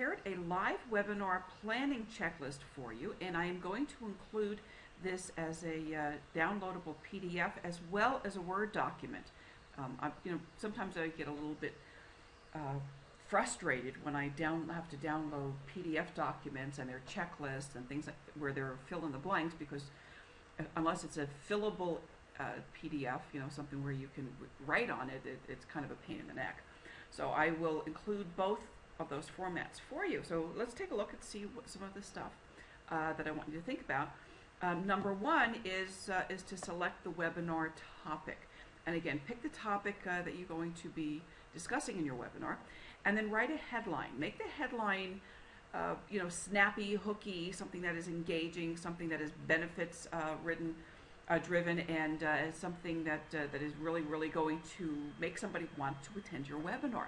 prepared a live webinar planning checklist for you, and I am going to include this as a uh, downloadable PDF as well as a Word document. Um, I, you know, sometimes I get a little bit uh, frustrated when I down have to download PDF documents and their checklists and things like, where they're fill in the blanks because uh, unless it's a fillable uh, PDF, you know, something where you can write on it, it, it's kind of a pain in the neck. So I will include both of those formats for you. So let's take a look and see what some of the stuff uh, that I want you to think about. Um, number one is, uh, is to select the webinar topic. And again, pick the topic uh, that you're going to be discussing in your webinar, and then write a headline. Make the headline uh, you know, snappy, hooky, something that is engaging, something that is benefits uh, written, uh, driven, and something that that is really, really going to make somebody want to attend your webinar.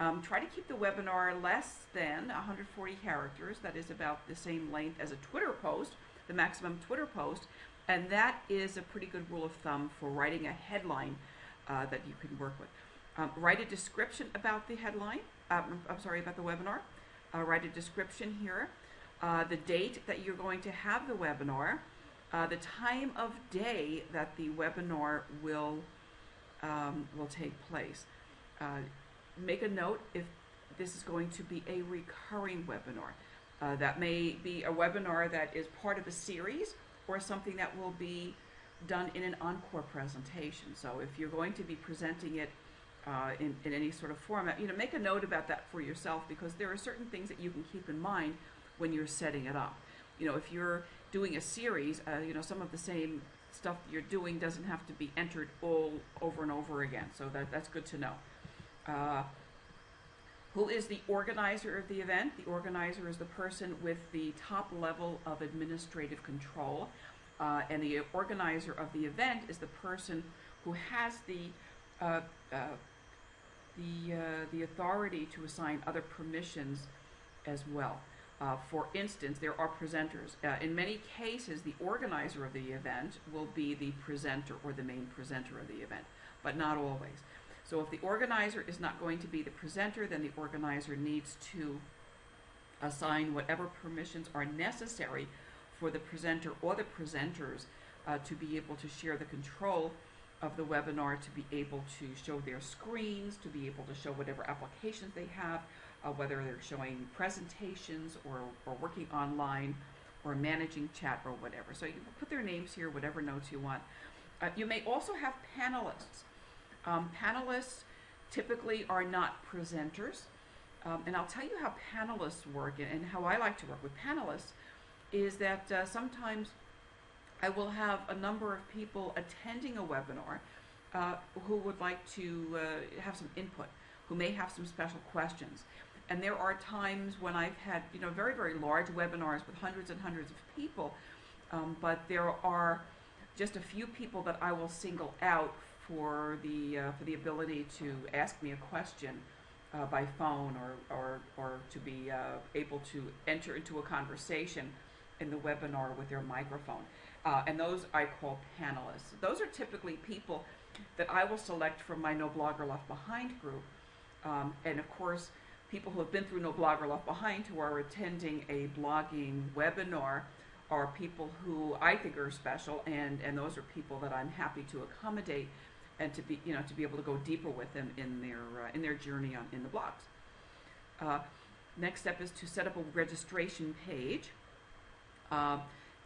Um, try to keep the webinar less than 140 characters. That is about the same length as a Twitter post, the maximum Twitter post, and that is a pretty good rule of thumb for writing a headline uh, that you can work with. Um, write a description about the headline. Um, I'm sorry about the webinar. Uh, write a description here. Uh, the date that you're going to have the webinar, uh, the time of day that the webinar will um, will take place. Uh, make a note if this is going to be a recurring webinar. Uh, that may be a webinar that is part of a series or something that will be done in an encore presentation. So if you're going to be presenting it uh, in, in any sort of format, you know, make a note about that for yourself because there are certain things that you can keep in mind when you're setting it up. You know, if you're doing a series, uh, you know, some of the same stuff you're doing doesn't have to be entered all over and over again. So that, that's good to know. Uh, who is the organizer of the event? The organizer is the person with the top level of administrative control. Uh, and the organizer of the event is the person who has the uh, uh, the uh, the authority to assign other permissions as well. Uh, for instance, there are presenters. In many cases, the organizer of the event will be the presenter or the main presenter of the event, but not always. So if the organizer is not going to be the presenter, then the organizer needs to assign whatever permissions are necessary for the presenter or the presenters uh, to be able to share the control of the webinar, to be able to show their screens, to be able to show whatever applications they have, uh, whether they're showing presentations or, or working online or managing chat or whatever. So you put their names here, whatever notes you want. Uh, you may also have panelists. Um, panelists typically are not presenters. Um, and I'll tell you how panelists work and how I like to work with panelists is that uh, sometimes I will have a number of people attending a webinar uh, who would like to uh, have some input, who may have some special questions. And there are times when I've had, you know, very, very large webinars with hundreds and hundreds of people, um, but there are just a few people that I will single out for the, uh, for the ability to ask me a question uh, by phone or, or, or to be uh, able to enter into a conversation in the webinar with their microphone. Uh, and those I call panelists. Those are typically people that I will select from my No Blogger Left Behind group. Um, and of course, people who have been through No Blogger Left Behind who are attending a blogging webinar are people who I think are special, and, and those are people that I'm happy to accommodate and to be, you know, to be able to go deeper with them in their, uh, in their journey on, in the blogs. Uh, next step is to set up a registration page. Uh,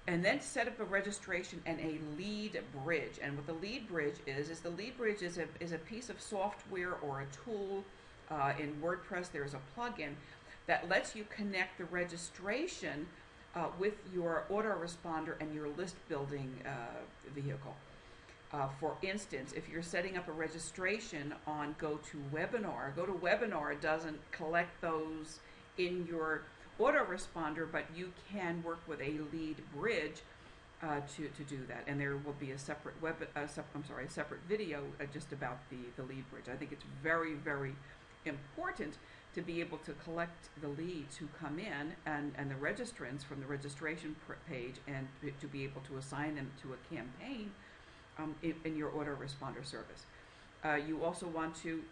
and then set up a registration and a lead bridge. And what the lead bridge is, is the lead bridge is a, is a piece of software or a tool uh, in WordPress. There's a plugin that lets you connect the registration uh, with your autoresponder and your list building uh, vehicle. Uh, for instance, if you're setting up a registration on GoToWebinar, GoToWebinar doesn't collect those in your autoresponder, but you can work with a lead bridge uh, to, to do that. And there will be a separate web, uh, sep I'm sorry, a separate video uh, just about the, the lead bridge. I think it's very, very important to be able to collect the leads who come in and, and the registrants from the registration page and to be able to assign them to a campaign um, in, in, your autoresponder service. Uh, you also want to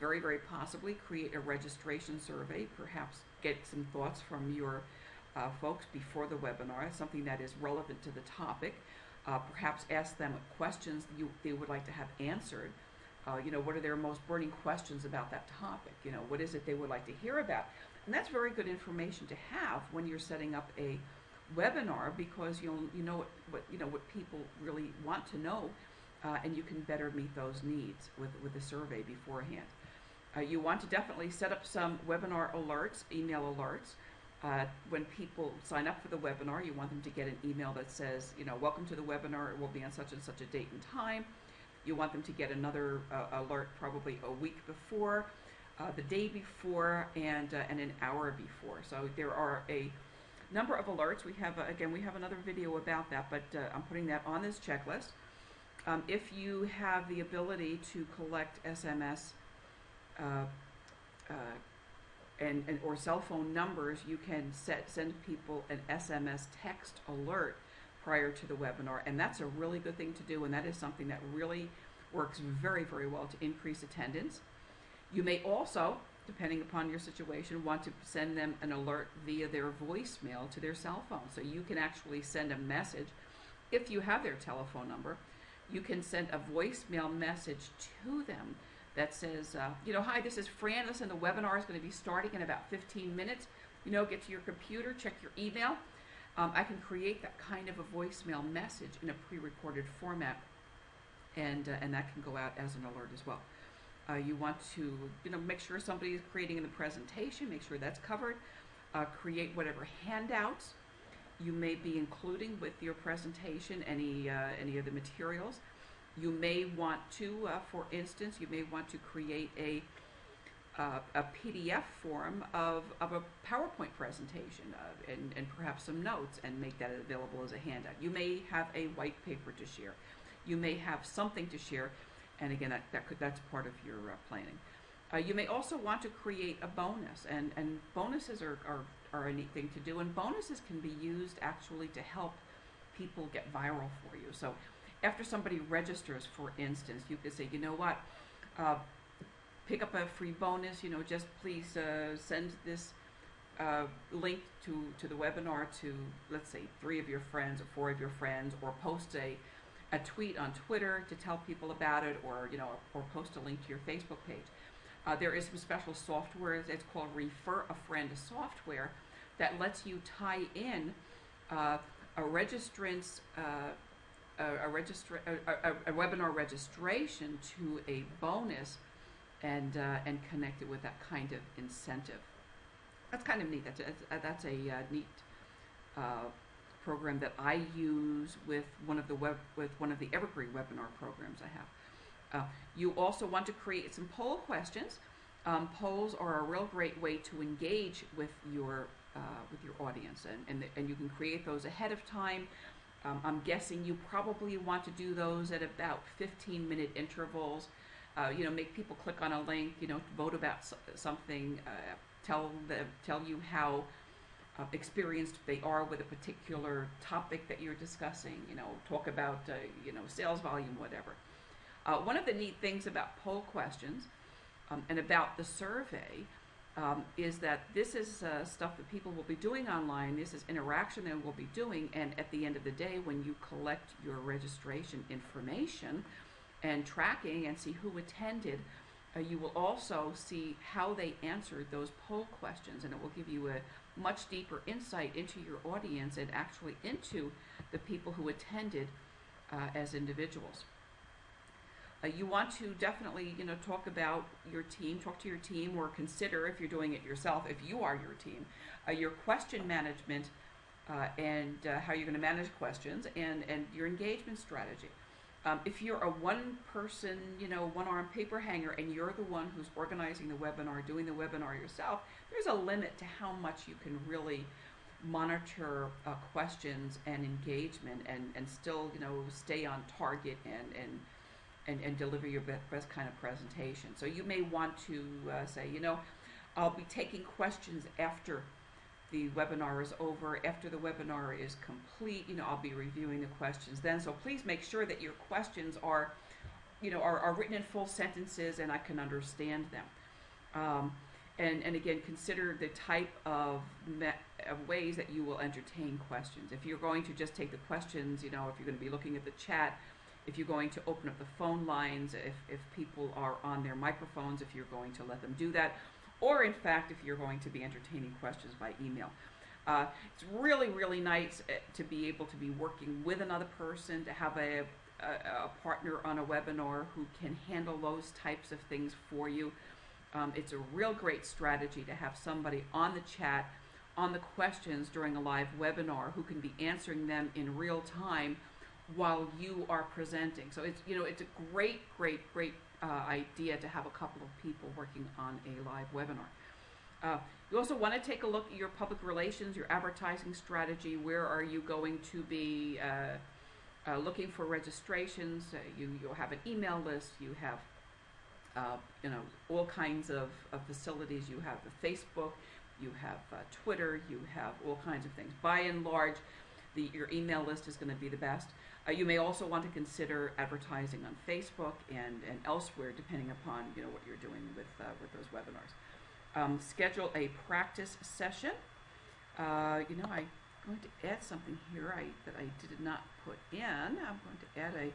very, very possibly create a registration survey, perhaps get some thoughts from your uh, folks before the webinar, something that is relevant to the topic. Uh, perhaps ask them questions you, they would like to have answered. Uh, you know, what are their most burning questions about that topic? You know, what is it they would like to hear about? And that's very good information to have when you're setting up a webinar because you'll you know what, what you know what people really want to know, uh, and you can better meet those needs with with the survey beforehand. Uh, you want to definitely set up some webinar alerts, email alerts. Uh, when people sign up for the webinar, you want them to get an email that says, you know, welcome to the webinar. It will be on such and such a date and time. You want them to get another uh, alert probably a week before, uh, the day before, and uh, and an hour before. So there are a number of alerts. We have, uh, again, we have another video about that, but uh, I'm putting that on this checklist. Um, if you have the ability to collect SMS uh, uh, and, and or cell phone numbers, you can set send people an SMS text alert prior to the webinar, and that's a really good thing to do, and that is something that really works very, very well to increase attendance. You may also depending upon your situation, want to send them an alert via their voicemail to their cell phone. So you can actually send a message if you have their telephone number. You can send a voicemail message to them that says, uh, you know, hi, this is Fran. Listen, the webinar is going to be starting in about 15 minutes. You know, get to your computer, check your email. Um, I can create that kind of a voicemail message in a pre-recorded format, and uh, and that can go out as an alert as well. Uh, you want to, you know, make sure somebody is creating the presentation, make sure that's covered. Uh, create whatever handouts you may be including with your presentation, any, uh, any of the materials. You may want to, uh, for instance, you may want to create a, uh, a PDF form of, of a PowerPoint presentation uh, and, and perhaps some notes and make that available as a handout. You may have a white paper to share. You may have something to share and again, that, that could, that's part of your uh, planning. Uh, you may also want to create a bonus, and, and bonuses are, are, are a neat thing to do, and bonuses can be used actually to help people get viral for you. So after somebody registers, for instance, you could say, you know what, uh, pick up a free bonus, you know, just please uh, send this uh, link to, to the webinar to, let's say, three of your friends or four of your friends, or post a a tweet on Twitter to tell people about it, or you know, or post a link to your Facebook page. Uh, there is some special software. It's called Refer a Friend software that lets you tie in uh, a registrant's uh, a, a, registra- a, a, a, webinar registration to a bonus and uh, and connect it with that kind of incentive. That's kind of neat. That's a, that's a uh, neat uh, program that I use with one of the web with one of the Evergreen webinar programs I have. Uh, you also want to create some poll questions. Um, polls are a real great way to engage with your uh, with your audience, and and, the, and you can create those ahead of time. Um, I'm guessing you probably want to do those at about 15 minute intervals. Uh, you know, make people click on a link. You know, vote about something. Uh, tell them, tell you how uh, experienced they are with a particular topic that you're discussing. You know, talk about uh, you know sales volume, whatever. Uh, one of the neat things about poll questions um, and about the survey um, is that this is uh, stuff that people will be doing online. This is interaction they will be doing, and at the end of the day, when you collect your registration information and tracking and see who attended, uh, you will also see how they answered those poll questions, and it will give you a much deeper insight into your audience and actually into the people who attended uh, as individuals. Uh, you want to definitely, you know, talk about your team, talk to your team, or consider if you're doing it yourself, if you are your team, uh, your question management uh, and uh, how you're going to manage questions and, and your engagement strategy. Um, if you're a one person, you know, one arm paper hanger and you're the one who's organizing the webinar, doing the webinar yourself, there's a limit to how much you can really monitor uh, questions and engagement and, and still, you know, stay on target and, and, and, and deliver your best kind of presentation. So you may want to uh, say, you know, I'll be taking questions after the webinar is over. After the webinar is complete, you know, I'll be reviewing the questions then. So please make sure that your questions are you know, are, are written in full sentences and I can understand them. Um, and, and again, consider the type of, of ways that you will entertain questions. If you're going to just take the questions, you know, if you're going to be looking at the chat, if you're going to open up the phone lines, if, if people are on their microphones, if you're going to let them do that, or in fact, if you're going to be entertaining questions by email. Uh, it's really, really nice uh, to be able to be working with another person, to have a, a, a partner on a webinar who can handle those types of things for you. Um, it's a real great strategy to have somebody on the chat, on the questions during a live webinar who can be answering them in real time while you are presenting. So it's, you know, it's a great, great, great uh, idea to have a couple of people working on a live webinar. Uh, you also want to take a look at your public relations, your advertising strategy. Where are you going to be uh, uh, looking for registrations? Uh, you, you'll have an email list. You have, uh, you know, all kinds of, of facilities. You have the Facebook. You have uh, Twitter. You have all kinds of things. By and large, the, your email list is going to be the best. Uh, you may also want to consider advertising on Facebook and, and elsewhere, depending upon you know what you're doing with uh, with those webinars. Um, schedule a practice session. Uh, you know, I'm going to add something here I, that I did not put in. I'm going to add a.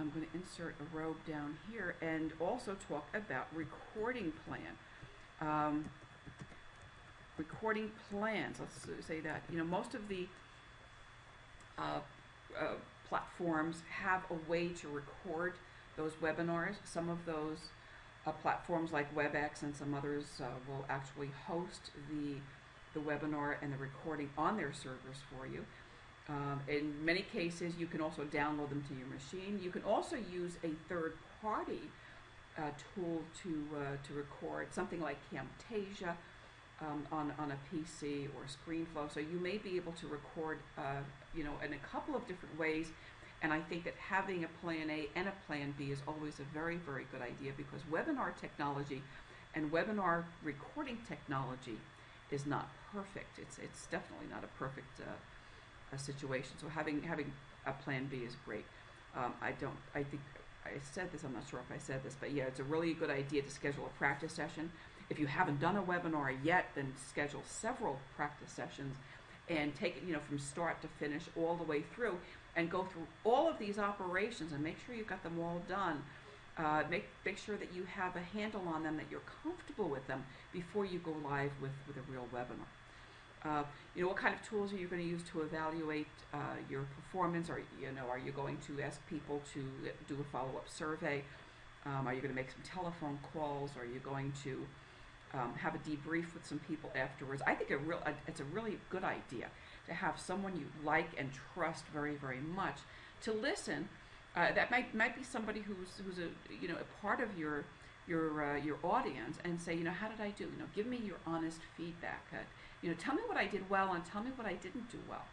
I'm going to insert a robe down here and also talk about recording plan. Um, recording plans. Let's say that you know most of the uh, uh, platforms have a way to record those webinars. Some of those uh, platforms like WebEx and some others uh, will actually host the, the webinar and the recording on their servers for you. Um, in many cases, you can also download them to your machine. You can also use a third party uh, tool to, uh, to record, something like Camtasia um, on, on a PC or ScreenFlow. So you may be able to record, uh, you know, in a couple of different ways. And I think that having a plan A and a plan B is always a very, very good idea because webinar technology and webinar recording technology is not perfect. It's, it's definitely not a perfect uh, a situation. So having, having a plan B is great. Um, I don't, I think I said this, I'm not sure if I said this, but yeah, it's a really good idea to schedule a practice session if you haven't done a webinar yet, then schedule several practice sessions and take it, you know, from start to finish all the way through and go through all of these operations and make sure you've got them all done. Uh, make, make sure that you have a handle on them, that you're comfortable with them before you go live with, with a real webinar. You know, what kind of tools are you going to use to evaluate uh, your performance? Are you know, are you going to ask people to do a follow-up survey? Um, are you going to make some telephone calls? Are you going to um, have a debrief with some people afterwards. I think a real, a, it's a really good idea to have someone you like and trust very, very much to listen. Uh, that might might be somebody who's who's a you know a part of your your uh, your audience and say you know how did I do you know give me your honest feedback uh, you know tell me what I did well and tell me what I didn't do well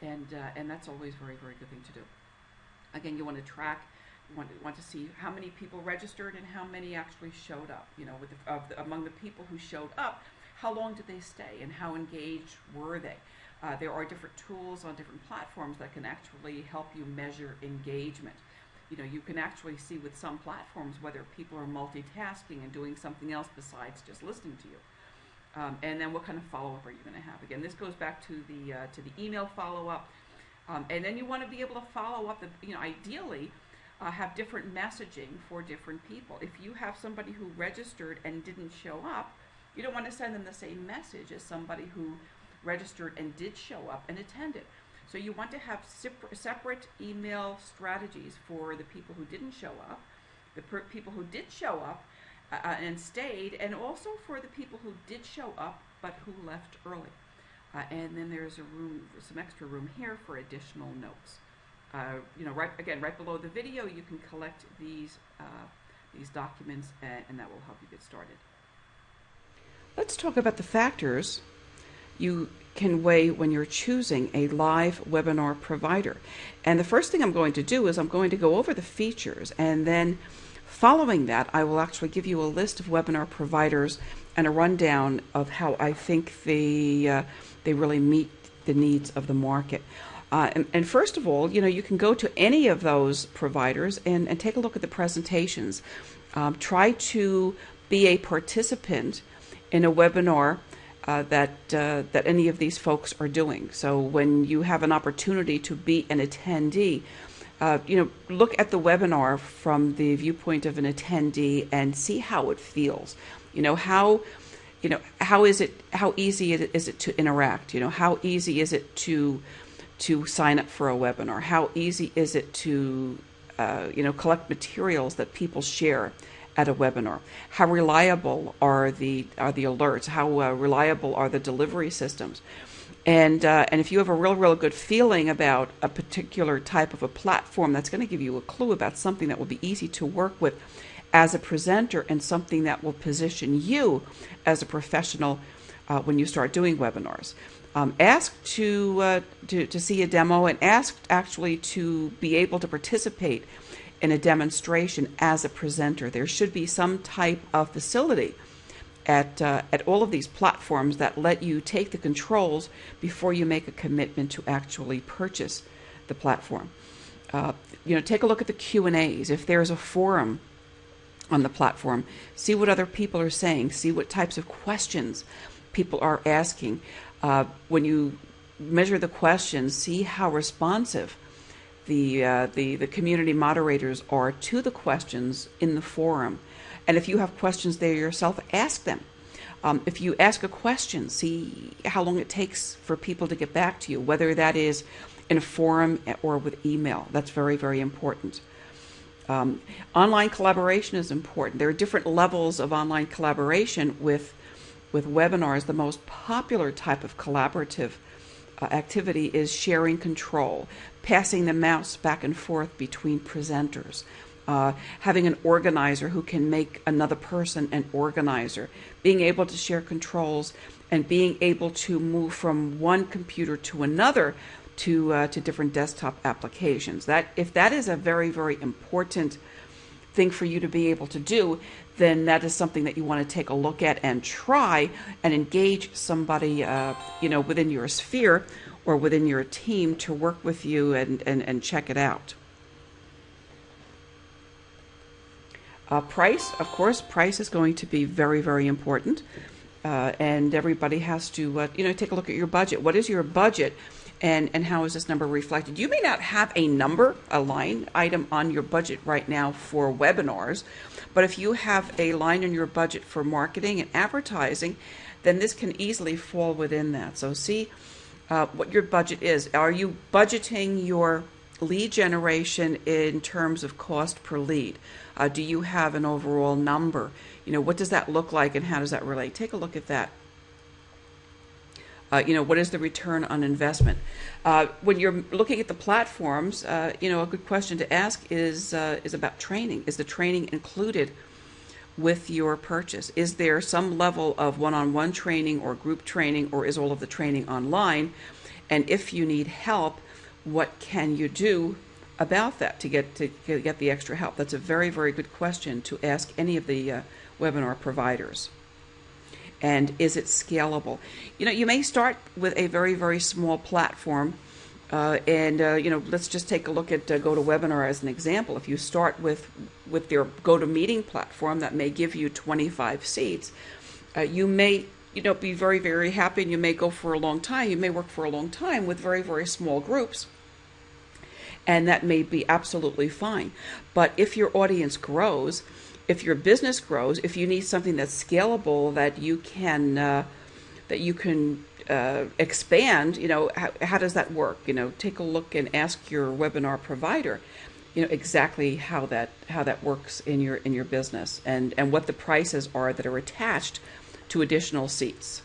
and uh, and that's always very very good thing to do again you want to track want to, want to see how many people registered and how many actually showed up. You know, with the, of the, among the people who showed up, how long did they stay and how engaged were they? Uh, there are different tools on different platforms that can actually help you measure engagement. You know, you can actually see with some platforms whether people are multitasking and doing something else besides just listening to you. Um, and then what kind of follow-up are you going to have? Again, this goes back to the uh, to the email follow-up, um, and then you want to be able to follow up. The, you know, ideally, uh, have different messaging for different people. If you have somebody who registered and didn't show up, you don't want to send them the same message as somebody who registered and did show up and attended. So you want to have separate email strategies for the people who didn't show up, the people who did show up uh, uh, and stayed, and also for the people who did show up but who left early. Uh, and then there's a room, some extra room here for additional notes. Uh, you know, right again, right below the video, you can collect these uh, these documents, and, and that will help you get started. Let's talk about the factors you can weigh when you're choosing a live webinar provider. And the first thing I'm going to do is I'm going to go over the features, and then following that, I will actually give you a list of webinar providers and a rundown of how I think they uh, they really meet the needs of the market. Uh, and, and, first of all, you know, you can go to any of those providers and, and take a look at the presentations. Um, try to be a participant in a webinar uh, that uh, that any of these folks are doing. So when you have an opportunity to be an attendee, uh, you know, look at the webinar from the viewpoint of an attendee and see how it feels. You know how, you know how is it? How easy is it to interact? You know how easy is it to to sign up for a webinar? How easy is it to uh, you know collect materials that people share? At a webinar? How reliable are the are the alerts? How uh, reliable are the delivery systems? And uh, and if you have a real real good feeling about a particular type of a platform, that's going to give you a clue about something that will be easy to work with as a presenter and something that will position you as a professional uh, when you start doing webinars. Um, ask to, uh, to to see a demo and asked actually to be able to participate in a demonstration as a presenter. There should be some type of facility at, uh, at all of these platforms that let you take the controls before you make a commitment to actually purchase the platform. Uh, you know, take a look at the Q and A's. If there's a forum on the platform, see what other people are saying. See what types of questions people are asking. Uh, when you measure the questions, see how responsive the, uh, the, the community moderators are to the questions in the forum. And if you have questions there yourself, ask them. Um, if you ask a question, see how long it takes for people to get back to you, whether that is in a forum or with email. That's very, very important. Um, online collaboration is important. There are different levels of online collaboration with, with webinars. The most popular type of collaborative uh, activity is sharing control, passing the mouse back and forth between presenters, uh, having an organizer who can make another person an organizer, being able to share controls, and being able to move from one computer to another to uh, to different desktop applications. That if that is a very very important thing for you to be able to do, then that is something that you want to take a look at and try and engage somebody, uh, you know, within your sphere or within your team to work with you and, and, and check it out. Uh, price, of course, price is going to be very, very important. Uh, and everybody has to, uh, you know, take a look at your budget. What is your budget? and, and how is this number reflected? You may not have a number, a line item on your budget right now for webinars, but if you have a line in your budget for marketing and advertising, then this can easily fall within that. So see uh, what your budget is. Are you budgeting your lead generation in terms of cost per lead? Uh, do you have an overall number? You know, what does that look like and how does that relate? Take a look at that. Uh, you know, what is the return on investment? Uh, when you're looking at the platforms, uh, you know, a good question to ask is uh, is about training. Is the training included with your purchase? Is there some level of one-on-one training or group training, or is all of the training online? And if you need help, what can you do about that to get to get the extra help? That's a very very good question to ask any of the uh, webinar providers and is it scalable? You know, you may start with a very, very small platform. Uh, and uh, you know, let's just take a look at uh, GoToWebinar as an example. If you start with with their GoToMeeting platform that may give you 25 seats, uh, you may you know be very very happy, and you may go for a long time. You may work for a long time with very very small groups, and that may be absolutely fine. But if your audience grows, if your business grows, if you need something that's scalable that you can uh, that you can uh, expand, you know, how, how does that work? You know, take a look and ask your webinar provider, you know, exactly how that how that works in your in your business and and what the prices are that are attached to additional seats.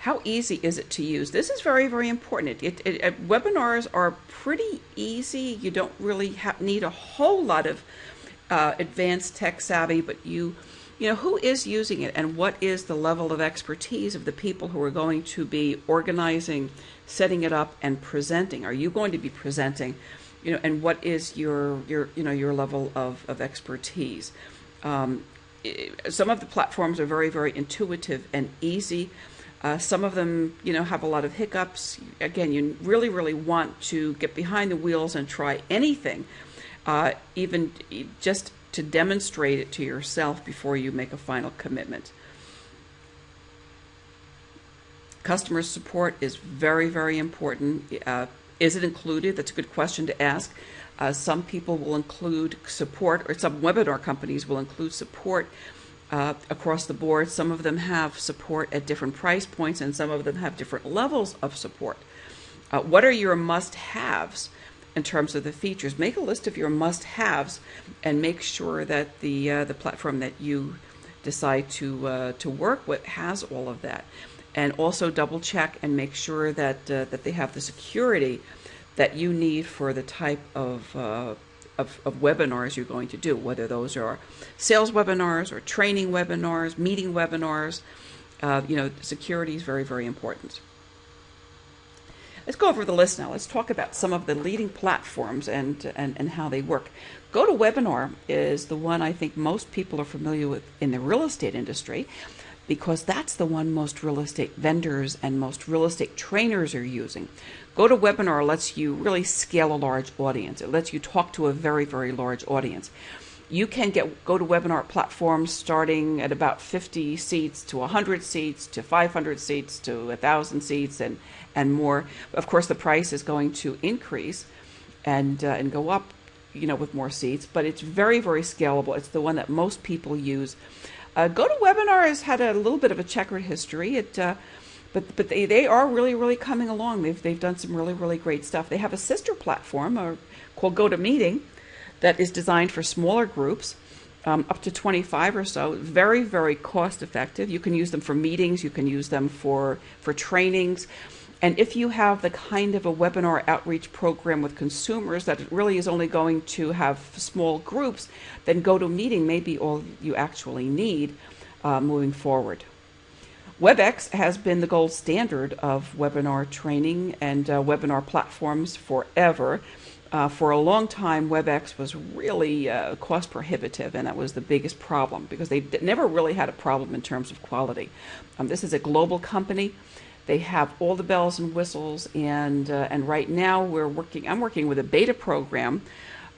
How easy is it to use? This is very, very important. It, it, it, webinars are pretty easy. You don't really need a whole lot of uh, advanced tech savvy, but you, you know, who is using it and what is the level of expertise of the people who are going to be organizing, setting it up, and presenting? Are you going to be presenting? You know, and what is your your you know your level of of expertise? Um, some of the platforms are very very intuitive and easy. Uh, some of them, you know, have a lot of hiccups. Again, you really, really want to get behind the wheels and try anything, uh, even just to demonstrate it to yourself before you make a final commitment. Customer support is very, very important. Uh, is it included? That's a good question to ask. Uh, some people will include support, or some webinar companies will include support uh, across the board. Some of them have support at different price points, and some of them have different levels of support. Uh, what are your must haves in terms of the features? Make a list of your must haves and make sure that the, uh, the platform that you decide to, uh, to work with has all of that. And also double check and make sure that, uh, that they have the security that you need for the type of uh, of, of webinars you're going to do, whether those are sales webinars or training webinars, meeting webinars. Uh, you know, security is very, very important. Let's go over the list now. Let's talk about some of the leading platforms and, and, and how they work. GoToWebinar is the one I think most people are familiar with in the real estate industry because that's the one most real estate vendors and most real estate trainers are using. GoToWebinar lets you really scale a large audience. It lets you talk to a very, very large audience. You can get GoToWebinar platforms starting at about 50 seats to 100 seats to 500 seats to 1,000 seats and, and more. Of course, the price is going to increase and, uh, and go up you know, with more seats, but it's very, very scalable. It's the one that most people use. Uh, GoToWebinar has had a little bit of a checkered history. It uh, but but they, they are really really coming along. They've they've done some really really great stuff. They have a sister platform uh, called GoToMeeting that is designed for smaller groups. Um, up to 25 or so very very cost effective you can use them for meetings you can use them for for trainings and if you have the kind of a webinar outreach program with consumers that really is only going to have small groups then GoToMeeting may be all you actually need uh, moving forward WebEx has been the gold standard of webinar training and uh, webinar platforms forever. Uh, for a long time, WebEx was really uh, cost prohibitive, and that was the biggest problem because they never really had a problem in terms of quality. Um, this is a global company. They have all the bells and whistles, and uh, and right now we're working. I'm working with a beta program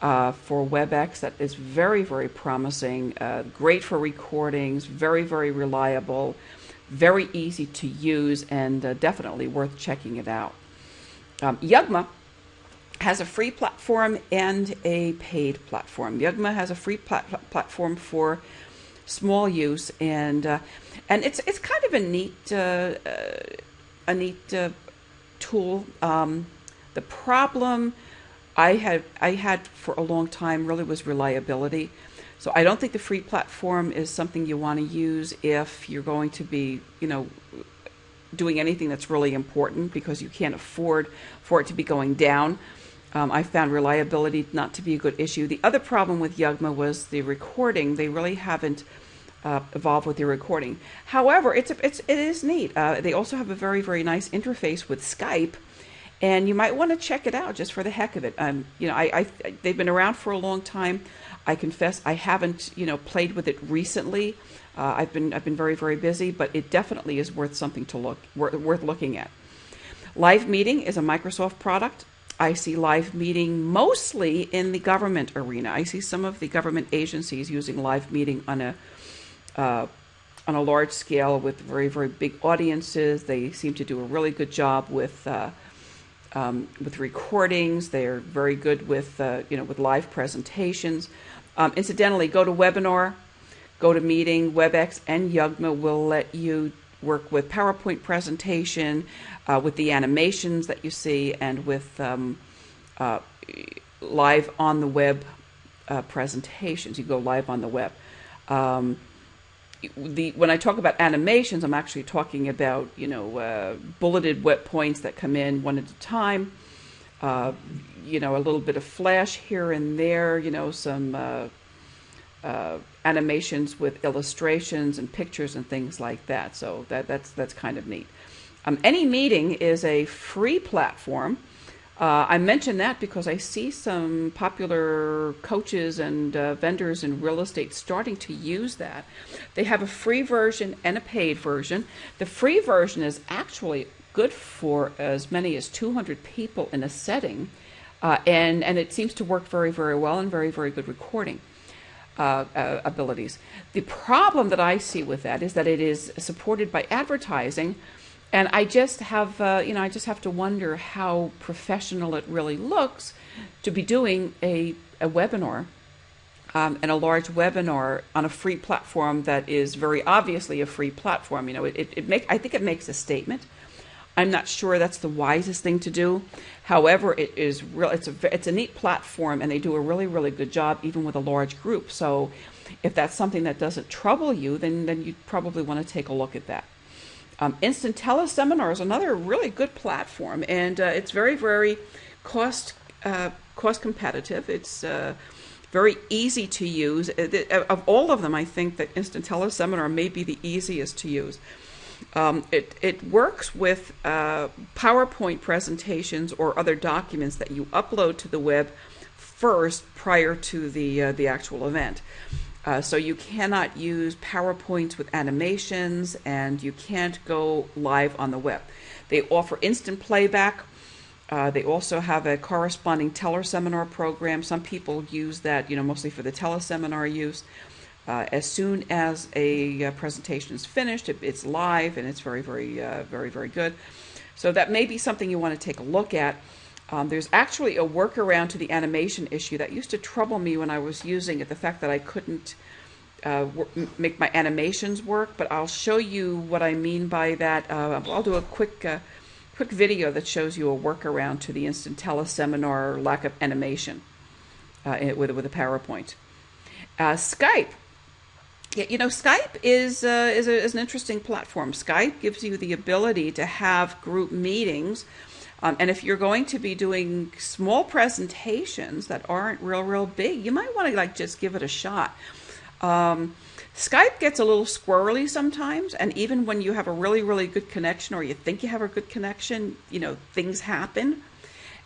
uh, for WebEx that is very very promising, uh, great for recordings, very very reliable very easy to use and uh, definitely worth checking it out. Um, Yugma has a free platform and a paid platform. Yugma has a free plat- platform for small use and uh, and it's it's kind of a neat uh, uh a neat uh, tool. Um, the problem I had I had for a long time really was reliability. So I don't think the free platform is something you want to use if you're going to be, you know, doing anything that's really important because you can't afford for it to be going down. Um, I found reliability not to be a good issue. The other problem with Yugma was the recording. They really haven't uh, evolved with their recording. However, it's, a, it's it is neat. Uh, they also have a very very nice interface with Skype, and you might want to check it out just for the heck of it. Um, you know, I, I they've been around for a long time. I confess I haven't, you know, played with it recently. Uh, I've been I've been very very busy, but it definitely is worth something to look worth, worth looking at. Live Meeting is a Microsoft product. I see live meeting mostly in the government arena. I see some of the government agencies using live meeting on a uh, on a large scale with very very big audiences. They seem to do a really good job with uh, um, with recordings. They're very good with uh, you know with live presentations. Um, incidentally, webinar, GoToMeeting, WebEx, and Yugma will let you work with PowerPoint presentation, uh, with the animations that you see, and with um, uh, live on the web uh, presentations. You go live on the web. Um, the when I talk about animations, I'm actually talking about you know uh, bulleted web points that come in one at a time. Uh, you know, a little bit of flash here and there. You know, some uh, animations with illustrations and pictures and things like that. So that that's that's kind of neat. Um, AnyMeeting is a free platform. Uh, I mention that because I see some popular coaches and uh, vendors in real estate starting to use that. They have a free version and a paid version. The free version is actually good for as many as 200 people in a setting, uh, and, and it seems to work very, very well and very, very good recording. Uh, uh, abilities. The problem that I see with that is that it is supported by advertising, and I just have, uh, you know, I just have to wonder how professional it really looks to be doing a, a webinar um, and a large webinar on a free platform that is very obviously a free platform. You know, it, it, it make, I think it makes a statement. I'm not sure that's the wisest thing to do. However, it is real. It's a it's a neat platform, and they do a really really good job even with a large group. So, if that's something that doesn't trouble you, then then you probably want to take a look at that. Um, Instant Teleseminar is another really good platform, and uh, it's very, very cost uh, cost competitive. It's uh, very easy to use. Of all of them, I think that Instant Teleseminar may be the easiest to use. Um, it, it works with uh, PowerPoint presentations or other documents that you upload to the web first prior to the, uh, the actual event. Uh, so you cannot use PowerPoints with animations and you can't go live on the web. They offer instant playback. Uh, they also have a corresponding teleseminar program. Some people use that, you know, mostly for the teleseminar use. Uh, as soon as a uh, presentation is finished, it, it's live and it's very, very, uh, very, very good. So that may be something you want to take a look at. Um, there's actually a workaround to the animation issue that used to trouble me when I was using it, the fact that I couldn't uh, make my animations work, but I'll show you what I mean by that. Uh, I'll do a quick uh, quick video that shows you a workaround to the instant teleseminar lack of animation uh, with, with a PowerPoint. Uh, Skype. Yeah, you know, Skype is, uh, is, a, is an interesting platform. Skype gives you the ability to have group meetings um, and if you're going to be doing small presentations that aren't real, real big, you might want to like just give it a shot. Um, Skype gets a little squirrely sometimes, and even when you have a really, really good connection or you think you have a good connection, you know, things happen.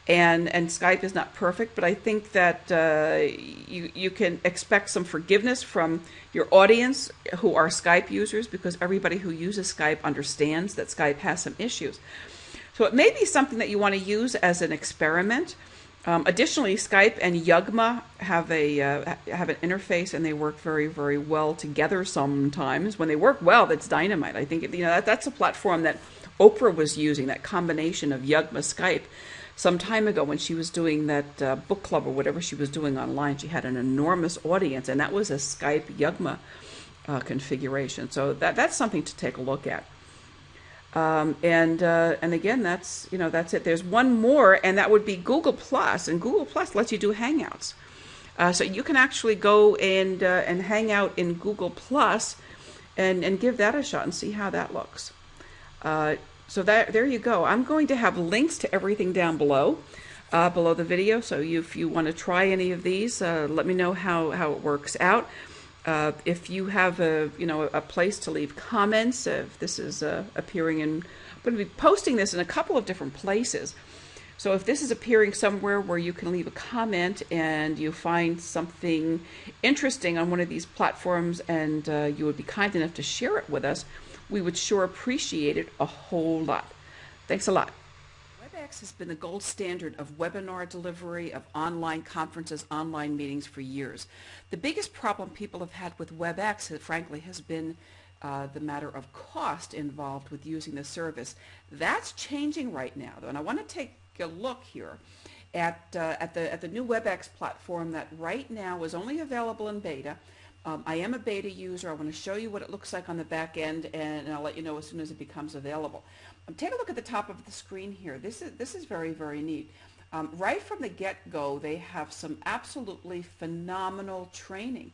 And and Skype is not perfect, but I think that uh, you you can expect some forgiveness from your audience who are Skype users because everybody who uses Skype understands that Skype has some issues. So it may be something that you want to use as an experiment. Um, additionally, Skype and Yugma have a uh, have an interface, and they work very, very well together. Sometimes, when they work well, that's dynamite. I think you know that, that's a platform that Oprah was using. That combination of Yugma Skype some time ago when she was doing that uh, book club or whatever she was doing online. She had an enormous audience, and that was a Skype Yugma uh, configuration. So that that's something to take a look at. Um, and uh, and again, that's you know that's it. There's one more, and that would be Google Plus, and Google Plus lets you do Hangouts. Uh, so you can actually go and uh, and hang out in Google Plus, and and give that a shot and see how that looks. So that there you go. I'm going to have links to everything down below, uh, below the video. So you, if you want to try any of these, uh, let me know how how it works out. Uh, if you have a you know a place to leave comments, if this is uh, appearing in, I'm going to be posting this in a couple of different places. So if this is appearing somewhere where you can leave a comment and you find something interesting on one of these platforms and uh, you would be kind enough to share it with us, we would sure appreciate it a whole lot. Thanks a lot. WebEx has been the gold standard of webinar delivery, of online conferences, online meetings for years. The biggest problem people have had with WebEx, frankly, has been uh, the matter of cost involved with using the service. That's changing right now, though, and I want to take a look here at, uh, at, the, at the new WebEx platform that right now is only available in beta. Um, I am a beta user. I want to show you what it looks like on the back end, and I'll let you know as soon as it becomes available. Um, take a look at the top of the screen here. This is, this is very, very neat. Um, right from the get-go, they have some absolutely phenomenal training.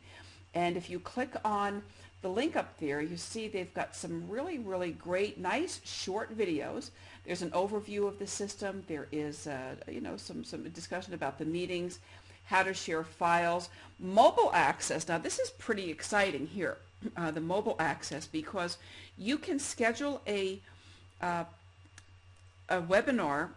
And if you click on the link up there, you see they've got some really, really great, nice, short videos. There's an overview of the system. There is, uh, you know, some, some discussion about the meetings, how to share files, mobile access. Now, this is pretty exciting here, uh, the mobile access, because you can schedule a, uh, a webinar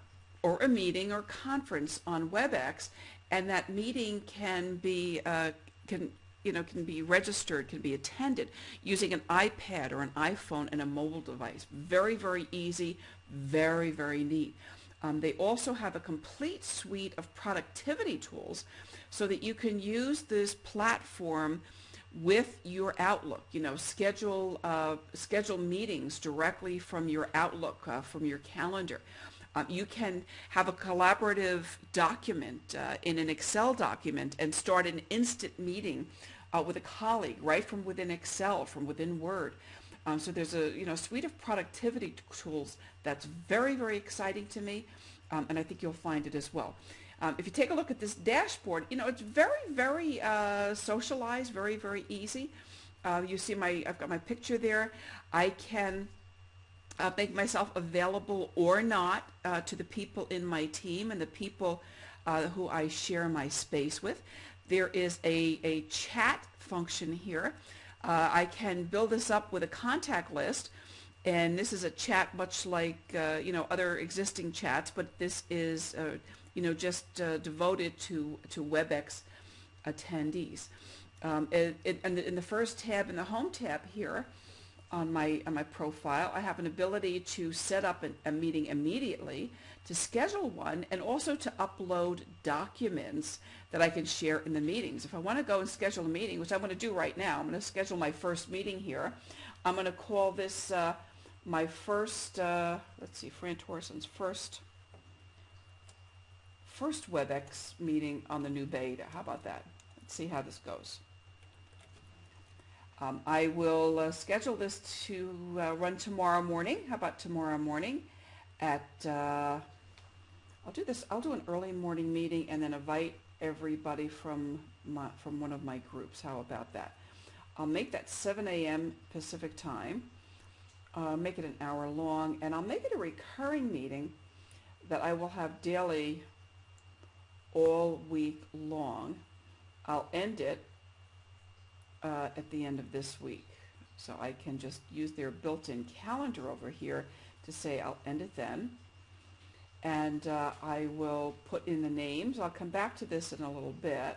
or a meeting or conference on WebEx, and that meeting can be uh, can you know can be registered, can be attended using an iPad or an iPhone and a mobile device. Very very easy, very very neat. Um, they also have a complete suite of productivity tools so that you can use this platform with your Outlook. You know, schedule uh, schedule meetings directly from your Outlook, uh, from your calendar. Um, you can have a collaborative document uh, in an Excel document and start an instant meeting uh, with a colleague right from within Excel, from within Word. Um, so there's a you know suite of productivity tools that's very very exciting to me, um, and I think you'll find it as well. Um, if you take a look at this dashboard, you know it's very very uh, socialized, very very easy. Uh, you see my I've got my picture there. I can uh, make myself available or not uh, to the people in my team and the people uh, who I share my space with. There is a, a chat function here. Uh, I can build this up with a contact list and this is a chat much like uh, you know other existing chats but this is uh, you know just uh, devoted to to WebEx attendees. Um, it, it, and in the first tab in the home tab here on my on my profile I have an ability to set up an, a meeting immediately to schedule one and also to upload documents that I can share in the meetings. If I want to go and schedule a meeting, which I'm going to do right now, I'm going to schedule my first meeting here. I'm going to call this uh, my first, uh, let's see, Fran Torson's first, first WebEx meeting on the new beta. How about that? Let's see how this goes. Um, I will uh, schedule this to uh, run tomorrow morning. How about tomorrow morning at, uh, I'll do this, I'll do an early morning meeting and then invite everybody from my, from one of my groups. How about that? I'll make that 7 a.m. Pacific time uh, make it an hour long, and I'll make it a recurring meeting that I will have daily all week long. I'll end it uh, at the end of this week. So I can just use their built-in calendar over here to say I'll end it then. And uh, I will put in the names. I'll come back to this in a little bit.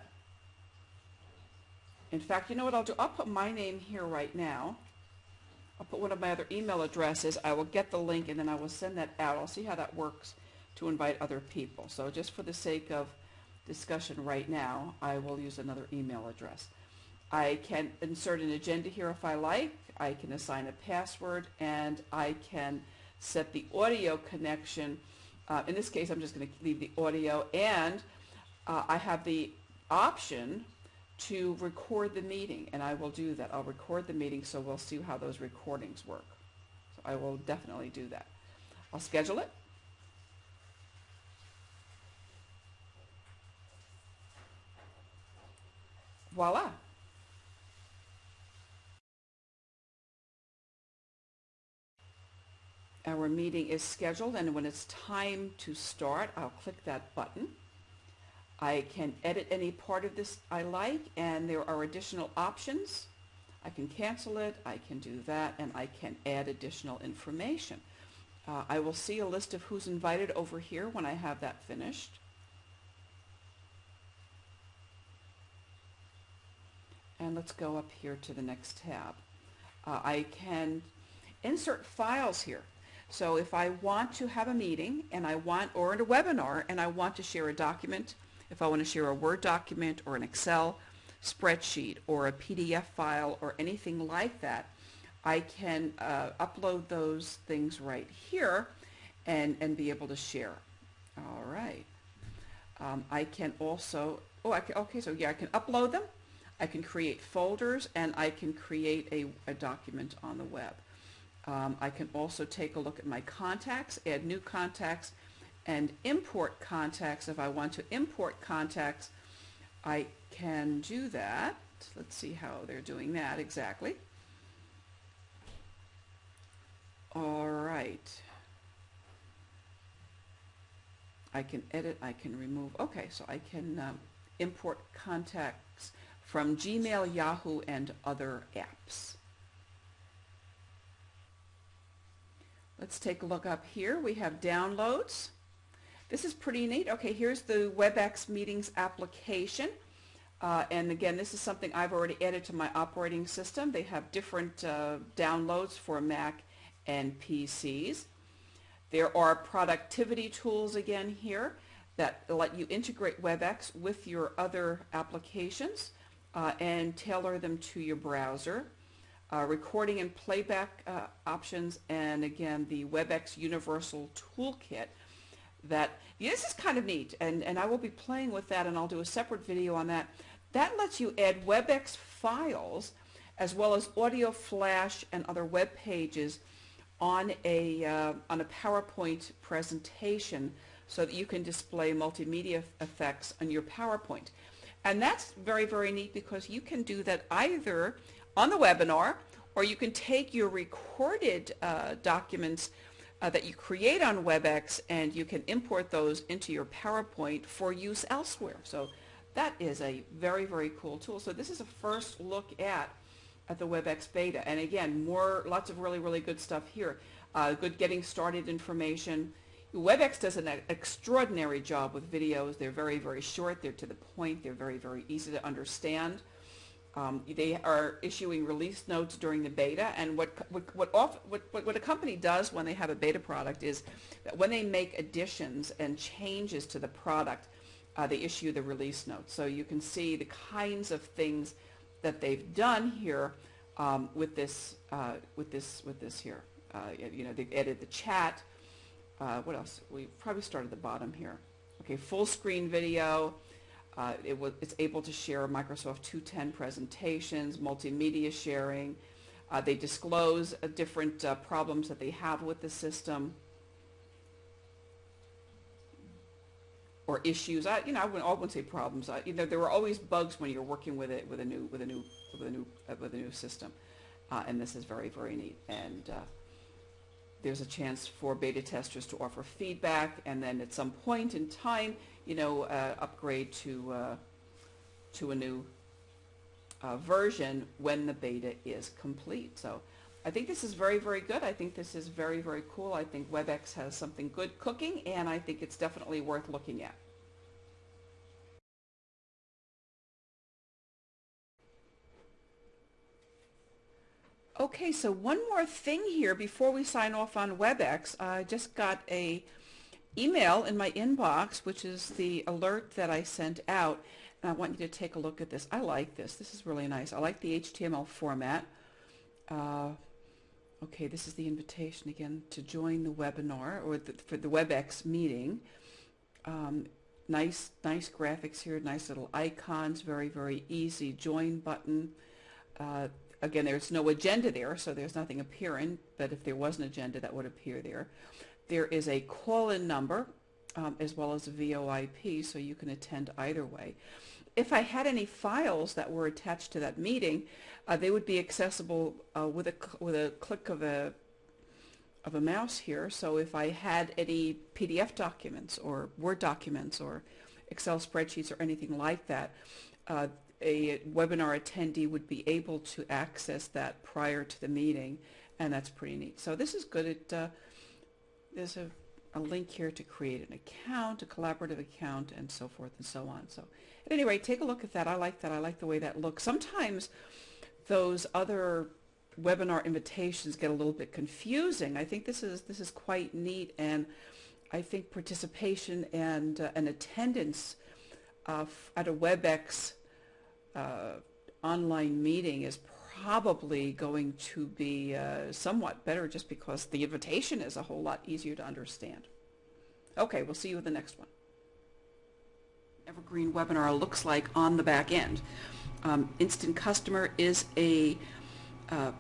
In fact, you know what I'll do? I'll put my name here right now. I'll put one of my other email addresses. I will get the link and then I will send that out. I'll see how that works to invite other people. So just for the sake of discussion right now, I will use another email address. I can insert an agenda here if I like. I can assign a password and I can set the audio connection. Uh, in this case, I'm just going to leave the audio and uh, I have the option to record the meeting, and I will do that. I'll record the meeting so we'll see how those recordings work. So I will definitely do that. I'll schedule it. Voila. Our meeting is scheduled and when it's time to start, I'll click that button. I can edit any part of this I like and there are additional options. I can cancel it, I can do that, and I can add additional information. Uh, I will see a list of who's invited over here when I have that finished. And let's go up here to the next tab. Uh, I can insert files here. So if I want to have a meeting and I want, or a webinar, and I want to share a document, if I want to share a Word document or an Excel spreadsheet or a PDF file or anything like that, I can uh, upload those things right here and, and be able to share. All right. Um, I can also, oh, I can, okay, so yeah, I can upload them. I can create folders and I can create a, a document on the web. Um, I can also take a look at my contacts, add new contacts, and import contacts. If I want to import contacts, I can do that. Let's see how they're doing that exactly. All right. I can edit, I can remove. Okay, so I can um, import contacts from Gmail, Yahoo, and other apps. Let's take a look up here. We have downloads. this is pretty neat. Okay, here's the WebEx Meetings application. Uh, and again, this is something I've already added to my operating system. They have different uh, downloads for Mac and PCs. There are productivity tools again here that let you integrate WebEx with your other applications uh, and tailor them to your browser. Uh, recording and playback uh, options and again the WebEx Universal Toolkit that this is kind of neat and, and I will be playing with that and I'll do a separate video on that. That lets you add WebEx files as well as audio flash and other web pages on a, uh, on a PowerPoint presentation so that you can display multimedia effects on your PowerPoint. And that's very, very neat because you can do that either on the webinar or you can take your recorded uh, documents uh, that you create on WebEx and you can import those into your PowerPoint for use elsewhere. So that is a very, very cool tool. So this is a first look at at the WebEx beta. And again, more, lots of really, really good stuff here. Uh, good getting started information. WebEx does an extraordinary job with videos. They're very, very short. They're to the point. They're very, very easy to understand. Um, they are issuing release notes during the beta, and what what what, off, what what a company does when they have a beta product is that when they make additions and changes to the product, uh, they issue the release notes. So you can see the kinds of things that they've done here um, with this uh, with this with this here. Uh, you know, they've added the chat. Uh, what else? We probably start at the bottom here. Okay, full screen video. Uh, it it's able to share Microsoft 210 presentations, multimedia sharing. Uh, they disclose uh, different problems that they have with the system. or issues. I, you know, I wouldn't, I wouldn't say problems. I, you know, there were always bugs when you're working with it with a new with a new with a new uh, with a new system, uh, and this is very very neat. And uh, there's a chance for beta testers to offer feedback, and then at some point in time, you know, uh, upgrade to uh, to a new uh, version when the beta is complete. So. I think this is very, very good. I think this is very, very cool. I think WebEx has something good cooking, and I think it's definitely worth looking at. Okay, so one more thing here before we sign off on WebEx. I just got a email in my inbox, which is the alert that I sent out. And I want you to take a look at this. I like this. This is really nice. I like the HTML format. Uh, Okay, this is the invitation again to join the webinar or the, for the WebEx meeting. Um, nice, nice graphics here, nice little icons, very, very easy join button. Uh, again, there's no agenda there, so there's nothing appearing, but if there was an agenda, that would appear there. There is a call-in number um, as well as a VoIP, so you can attend either way if I had any files that were attached to that meeting, uh, they would be accessible uh, with a with a click of a of a mouse here. So if I had any PDF documents or Word documents or Excel spreadsheets or anything like that, uh, a webinar attendee would be able to access that prior to the meeting, and that's pretty neat. So this is good. It, uh, there's a, a link here to create an account, a collaborative account, and so forth and so on. So at any rate, take a look at that. I like that. I like the way that looks. Sometimes those other webinar invitations get a little bit confusing. I think this is this is quite neat, and I think participation and uh, an attendance uh, at a WebEx uh, online meeting is probably going to be uh, somewhat better just because the invitation is a whole lot easier to understand. Okay, we'll see you in the next one. Evergreen webinar looks like on the back end. Um, Instant Customer is a uh,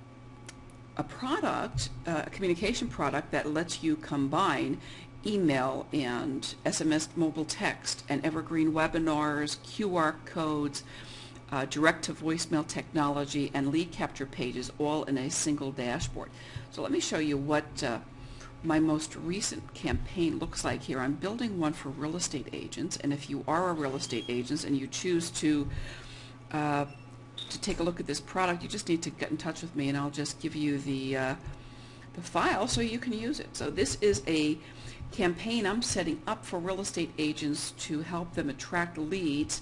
a product, uh, a communication product that lets you combine email and SMS mobile text and evergreen webinars, QR codes, uh, direct to voicemail technology and lead capture pages all in a single dashboard. So let me show you what uh, my most recent campaign looks like here. I'm building one for real estate agents, and if you are a real estate agent and you choose to uh, to take a look at this product, you just need to get in touch with me, and I'll just give you the uh, the file so you can use it. So this is a campaign I'm setting up for real estate agents to help them attract leads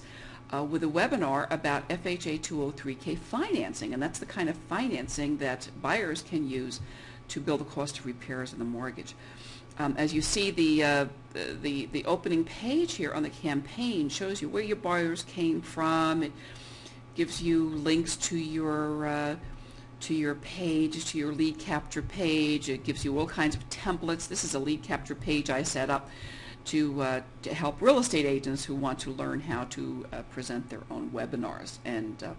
uh, with a webinar about FHA 203K financing. And that's the kind of financing that buyers can use to build the cost of repairs in the mortgage. Um, as you see, the, uh, the, the opening page here on the campaign shows you where your buyers came from. It gives you links to your uh, to your page, to your lead capture page. It gives you all kinds of templates. This is a lead capture page I set up to, uh, to help real estate agents who want to learn how to uh, present their own webinars and, uh,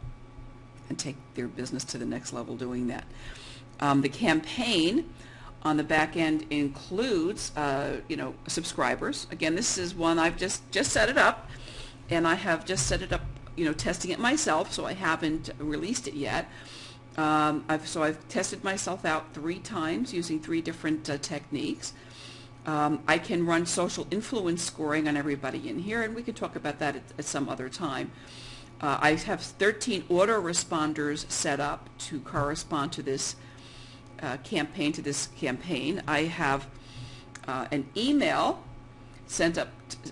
and take their business to the next level doing that. Um, the campaign on the back end includes, uh, you know, subscribers. Again, this is one I've just, just set it up and I have just set it up, you know, testing it myself, so I haven't released it yet. Um, I've, so I've tested myself out three times using three different uh, techniques. Um, I can run social influence scoring on everybody in here, and we can talk about that at, at some other time. Uh, I have 13 autoresponders set up to correspond to this uh, campaign, to this campaign. I have uh, an email sent up,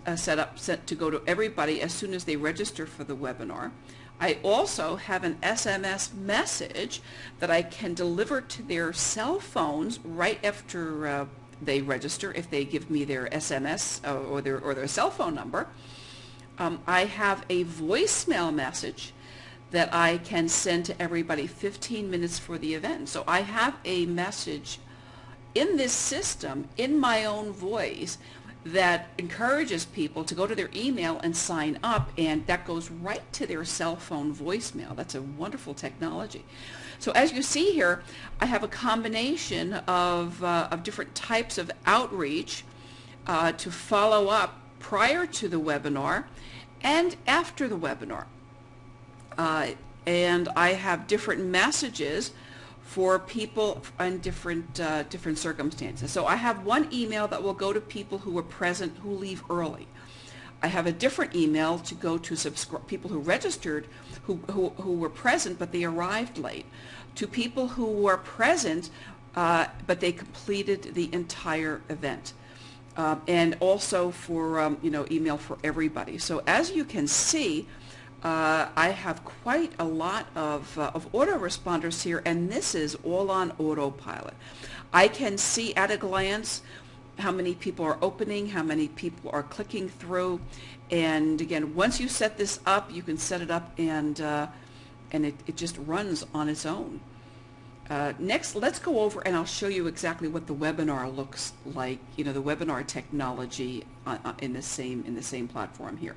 uh, set up, sent to go to everybody as soon as they register for the webinar. I also have an SMS message that I can deliver to their cell phones right after uh, they register if they give me their SMS uh, or their, or their cell phone number. Um, I have a voicemail message that I can send to everybody 15 minutes for the event. So I have a message in this system in my own voice that encourages people to go to their email and sign up and that goes right to their cell phone voicemail. That's a wonderful technology. So as you see here, I have a combination of, uh, of different types of outreach uh, to follow up prior to the webinar and after the webinar. Uh, and I have different messages for people in different uh, different circumstances. So I have one email that will go to people who were present who leave early. I have a different email to go to people who registered who, who, who were present but they arrived late. To people who were present uh, but they completed the entire event. Um, and also for um, you know email for everybody. So as you can see, uh, I have quite a lot of, uh, of autoresponders here, and this is all on autopilot. I can see at a glance how many people are opening, how many people are clicking through, and again, once you set this up, you can set it up and, uh, and it, it just runs on its own. Uh, next, let's go over and I'll show you exactly what the webinar looks like, you know, the webinar technology uh, uh, in the same, in the same platform here.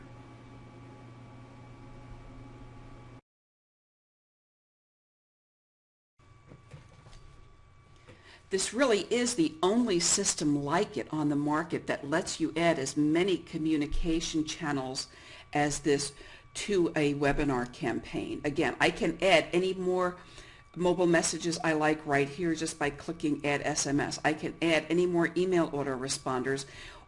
This really is the only system like it on the market that lets you add as many communication channels as this to a webinar campaign. Again, I can add any more mobile messages I like right here just by clicking add SMS. I can add any more email autoresponders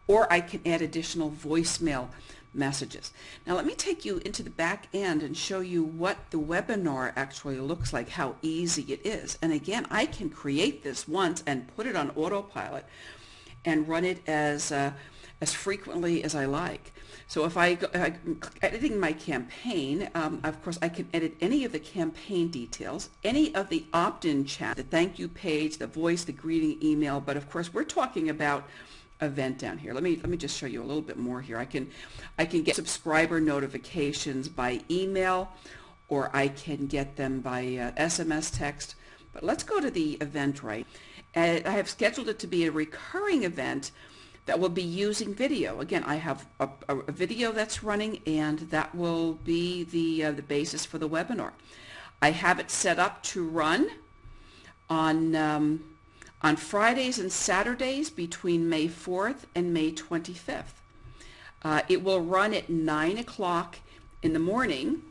or I can add additional voicemail messages. Now let me take you into the back end and show you what the webinar actually looks like, how easy it is. And again, I can create this once and put it on autopilot and run it as, uh, as frequently as I like. So if I go, I'm editing my campaign, um, of course I can edit any of the campaign details, any of the opt-in chat, the thank you page, the voice, the greeting email, but of course we're talking about event down here. Let me let me just show you a little bit more here. I can I can get subscriber notifications by email or I can get them by uh, SMS text. But let's go to the Eventbrite. And I have scheduled it to be a recurring event that will be using video. Again, I have a, a video that's running and that will be the, uh, the basis for the webinar. I have it set up to run on um, on Fridays and Saturdays between May 4th and May 25th. Uh, it will run at 9 o'clock in the morning,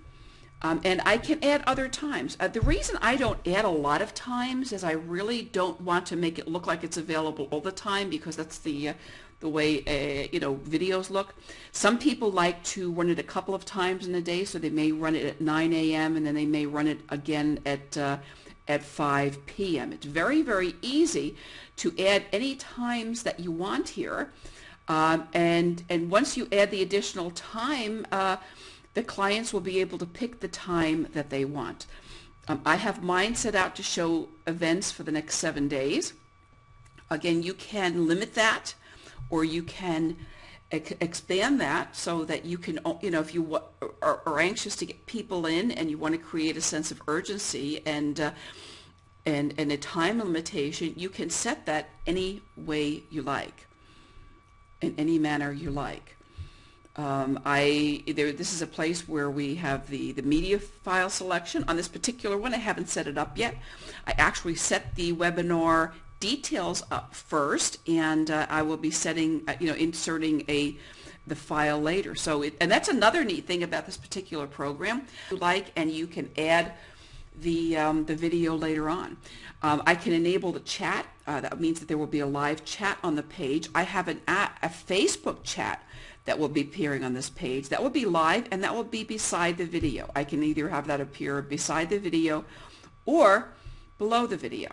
um, and I can add other times. Uh, the reason I don't add a lot of times is I really don't want to make it look like it's available all the time because that's the uh, the way uh, you know videos look. Some people like to run it a couple of times in the day, so they may run it at 9 a.m. and then they may run it again at uh, at 5 p.m. It's very, very easy to add any times that you want here. Um, and, and once you add the additional time, uh, the clients will be able to pick the time that they want. Um, I have mine set out to show events for the next seven days. Again, you can limit that or you can expand that so that you can, you know, if you are, are, anxious to get people in and you want to create a sense of urgency and uh, and and a time limitation, you can set that any way you like, in any manner you like. Um, I there this is a place where we have the the media file selection on this particular one. I haven't set it up yet. I actually set the webinar details up first, and uh, I will be setting, uh, you know, inserting a the file later. So, it, and that's another neat thing about this particular program. You like, and you can add the um, the video later on. Um, I can enable the chat. Uh, that means that there will be a live chat on the page. I have an a, a Facebook chat that will be appearing on this page. That will be live and that will be beside the video. I can either have that appear beside the video or below the video.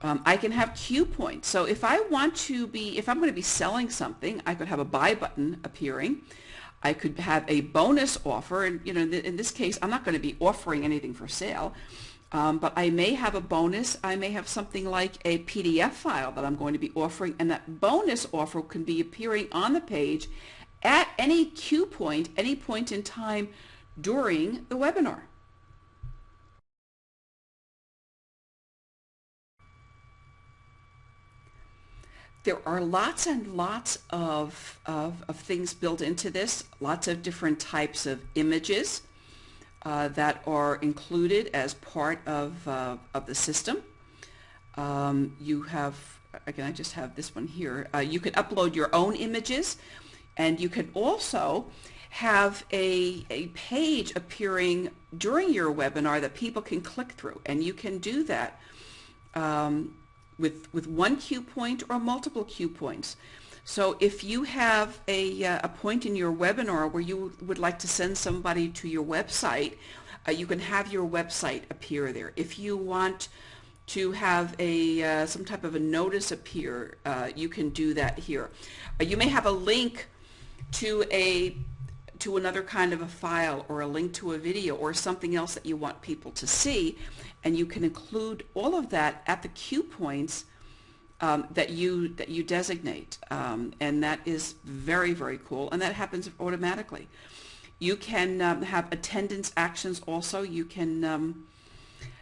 Um, I can have cue points. So if I want to be, if I'm going to be selling something, I could have a buy button appearing. I could have a bonus offer, and you know, in this case, I'm not going to be offering anything for sale, um, but I may have a bonus. I may have something like a PDF file that I'm going to be offering, and that bonus offer can be appearing on the page at any cue point, any point in time during the webinar. There are lots and lots of, of, of, things built into this, lots of different types of images uh, that are included as part of, uh, of the system. Um, you have, again, I just have this one here. Uh, you can upload your own images and you can also have a, a page appearing during your webinar that people can click through and you can do that um, with, with one cue point or multiple cue points. So if you have a, uh, a point in your webinar where you would like to send somebody to your website, uh, you can have your website appear there. If you want to have a uh, some type of a notice appear, uh, you can do that here. Uh, you may have a link to a to another kind of a file or a link to a video or something else that you want people to see and you can include all of that at the cue points um, that you that you designate. Um, and that is very very cool and that happens automatically. You can um, have attendance actions also. You can um,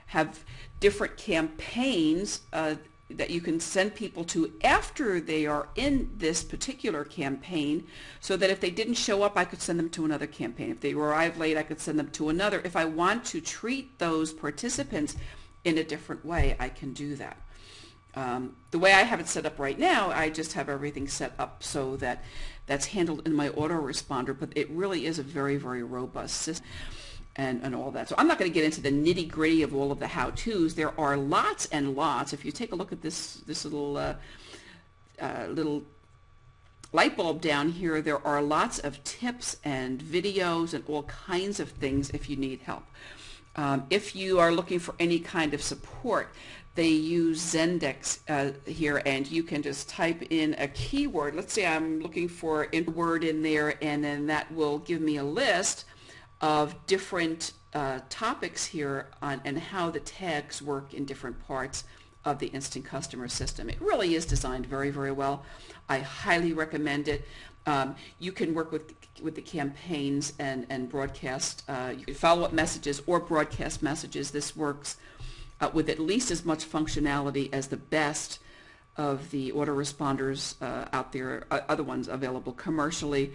have different campaigns uh, that you can send people to after they are in this particular campaign so that if they didn't show up I could send them to another campaign. If they arrived late I could send them to another. If I want to treat those participants in a different way I can do that. Um, the way I have it set up right now I just have everything set up so that that's handled in my autoresponder but it really is a very very robust system and, and all that. So I'm not going to get into the nitty gritty of all of the how-tos. There are lots and lots. If you take a look at this, this little, uh, uh, little light bulb down here, there are lots of tips and videos and all kinds of things if you need help. Um, if you are looking for any kind of support, they use Zendesk uh, here and you can just type in a keyword. Let's say I'm looking for a word in there and then that will give me a list of different uh, topics here on and how the tags work in different parts of the instant customer system. It really is designed very, very well. I highly recommend it. Um, you can work with with the campaigns and, and broadcast, uh, you can follow up messages or broadcast messages. This works uh, with at least as much functionality as the best of the autoresponders uh, out there, uh, other ones available commercially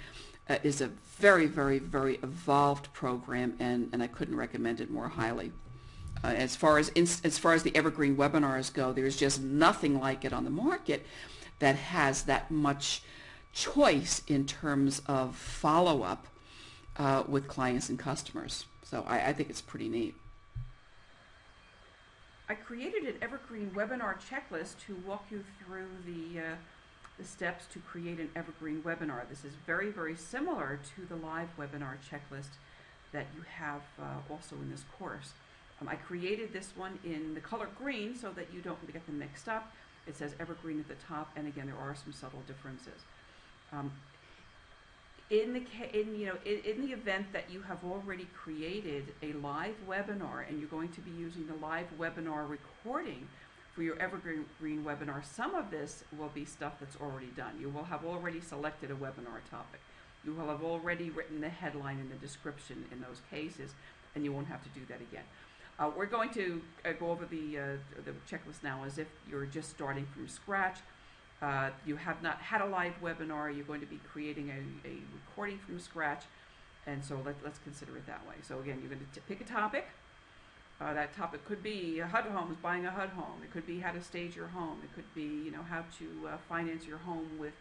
uh, is a very, very, very evolved program, and, and I couldn't recommend it more highly. Uh, as far as as far as the evergreen webinars go, there's just nothing like it on the market that has that much choice in terms of follow-up uh, with clients and customers. So I, I think it's pretty neat. I created an evergreen webinar checklist to walk you through the uh, the steps to create an evergreen webinar. This is very, very similar to the live webinar checklist that you have uh, also in this course. Um, I created this one in the color green so that you don't get them mixed up. It says evergreen at the top, and again, there are some subtle differences. Um, in the in you know in, in the event that you have already created a live webinar and you're going to be using the live webinar recording for your evergreen webinar, some of this will be stuff that's already done. You will have already selected a webinar topic. You will have already written the headline and the description in those cases, and you won't have to do that again. Uh, we're going to uh, go over the, uh, the checklist now as if you're just starting from scratch. Uh, you have not had a live webinar, you're going to be creating a, a recording from scratch, and so let, let's consider it that way. So again, you're going to pick a topic, uh, that topic could be HUD homes, buying a HUD home. It could be how to stage your home. It could be, you know, how to uh, finance your home with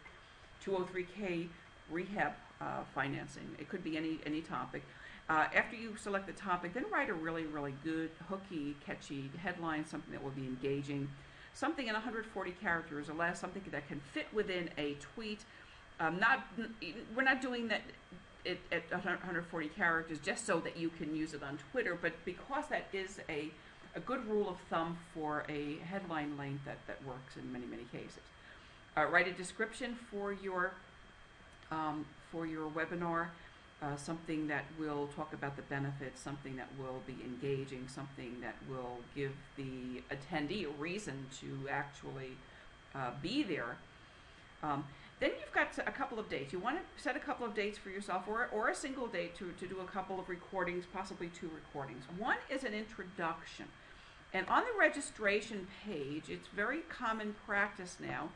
203k rehab uh, financing. It could be any any topic. Uh, after you select the topic, then write a really really good, hooky, catchy headline, something that will be engaging, something in 140 characters or less, something that can fit within a tweet. Um, not we're not doing that it at 140 characters just so that you can use it on Twitter, but because that is a, a good rule of thumb for a headline length that, that works in many, many cases. Uh, write a description for your, um, for your webinar, uh, something that will talk about the benefits, something that will be engaging, something that will give the attendee a reason to actually uh, be there. Um, then you've got a couple of dates. You want to set a couple of dates for yourself or, or a single date to, to do a couple of recordings, possibly two recordings. One is an introduction. And on the registration page, it's very common practice now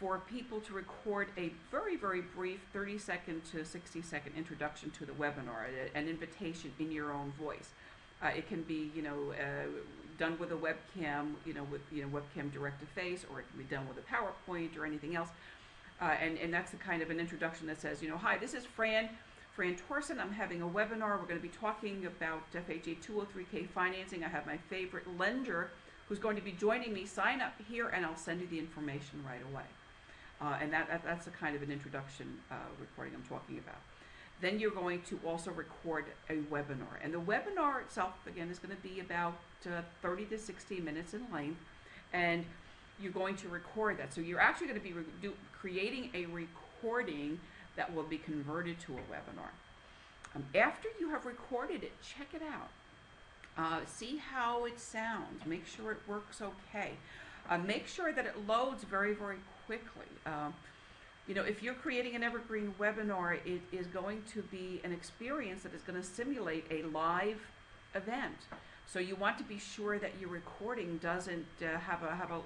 for people to record a very, very brief 30 second to 60 second introduction to the webinar, an invitation in your own voice. Uh, it can be, you know, uh, done with a webcam, you know, with you know webcam direct to face, or it can be done with a PowerPoint or anything else. Uh, and, and that's the kind of an introduction that says, you know, hi, this is Fran, Fran Torson. I'm having a webinar. We're going to be talking about FHA 203K financing. I have my favorite lender who's going to be joining me. Sign up here and I'll send you the information right away. Uh, and that, that, that's the kind of an introduction uh, recording I'm talking about. Then you're going to also record a webinar. And the webinar itself, again, is going to be about uh, 30 to 60 minutes in length. And you're going to record that. So you're actually going to be do, creating a recording that will be converted to a webinar. Um, after you have recorded it, check it out. Uh, see how it sounds. Make sure it works okay. Uh, make sure that it loads very, very quickly. Uh, you know, if you're creating an evergreen webinar, it is going to be an experience that is going to simulate a live event. So you want to be sure that your recording doesn't uh, have a have a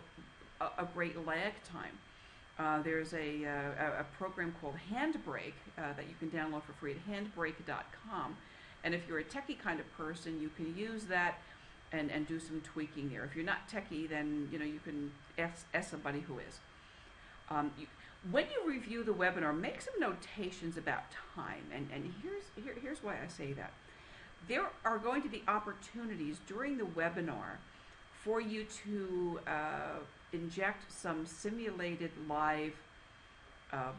a, a great lag time. Uh, there's a, uh, a, program called Handbrake uh, that you can download for free at handbrake.com. And if you're a techie kind of person, you can use that and, and do some tweaking there. If you're not techie, then you know you can ask, ask somebody who is. Um, you, when you review the webinar, make some notations about time. And, and here's, here, here's why I say that. There are going to be opportunities during the webinar for you to uh, inject some simulated live uh,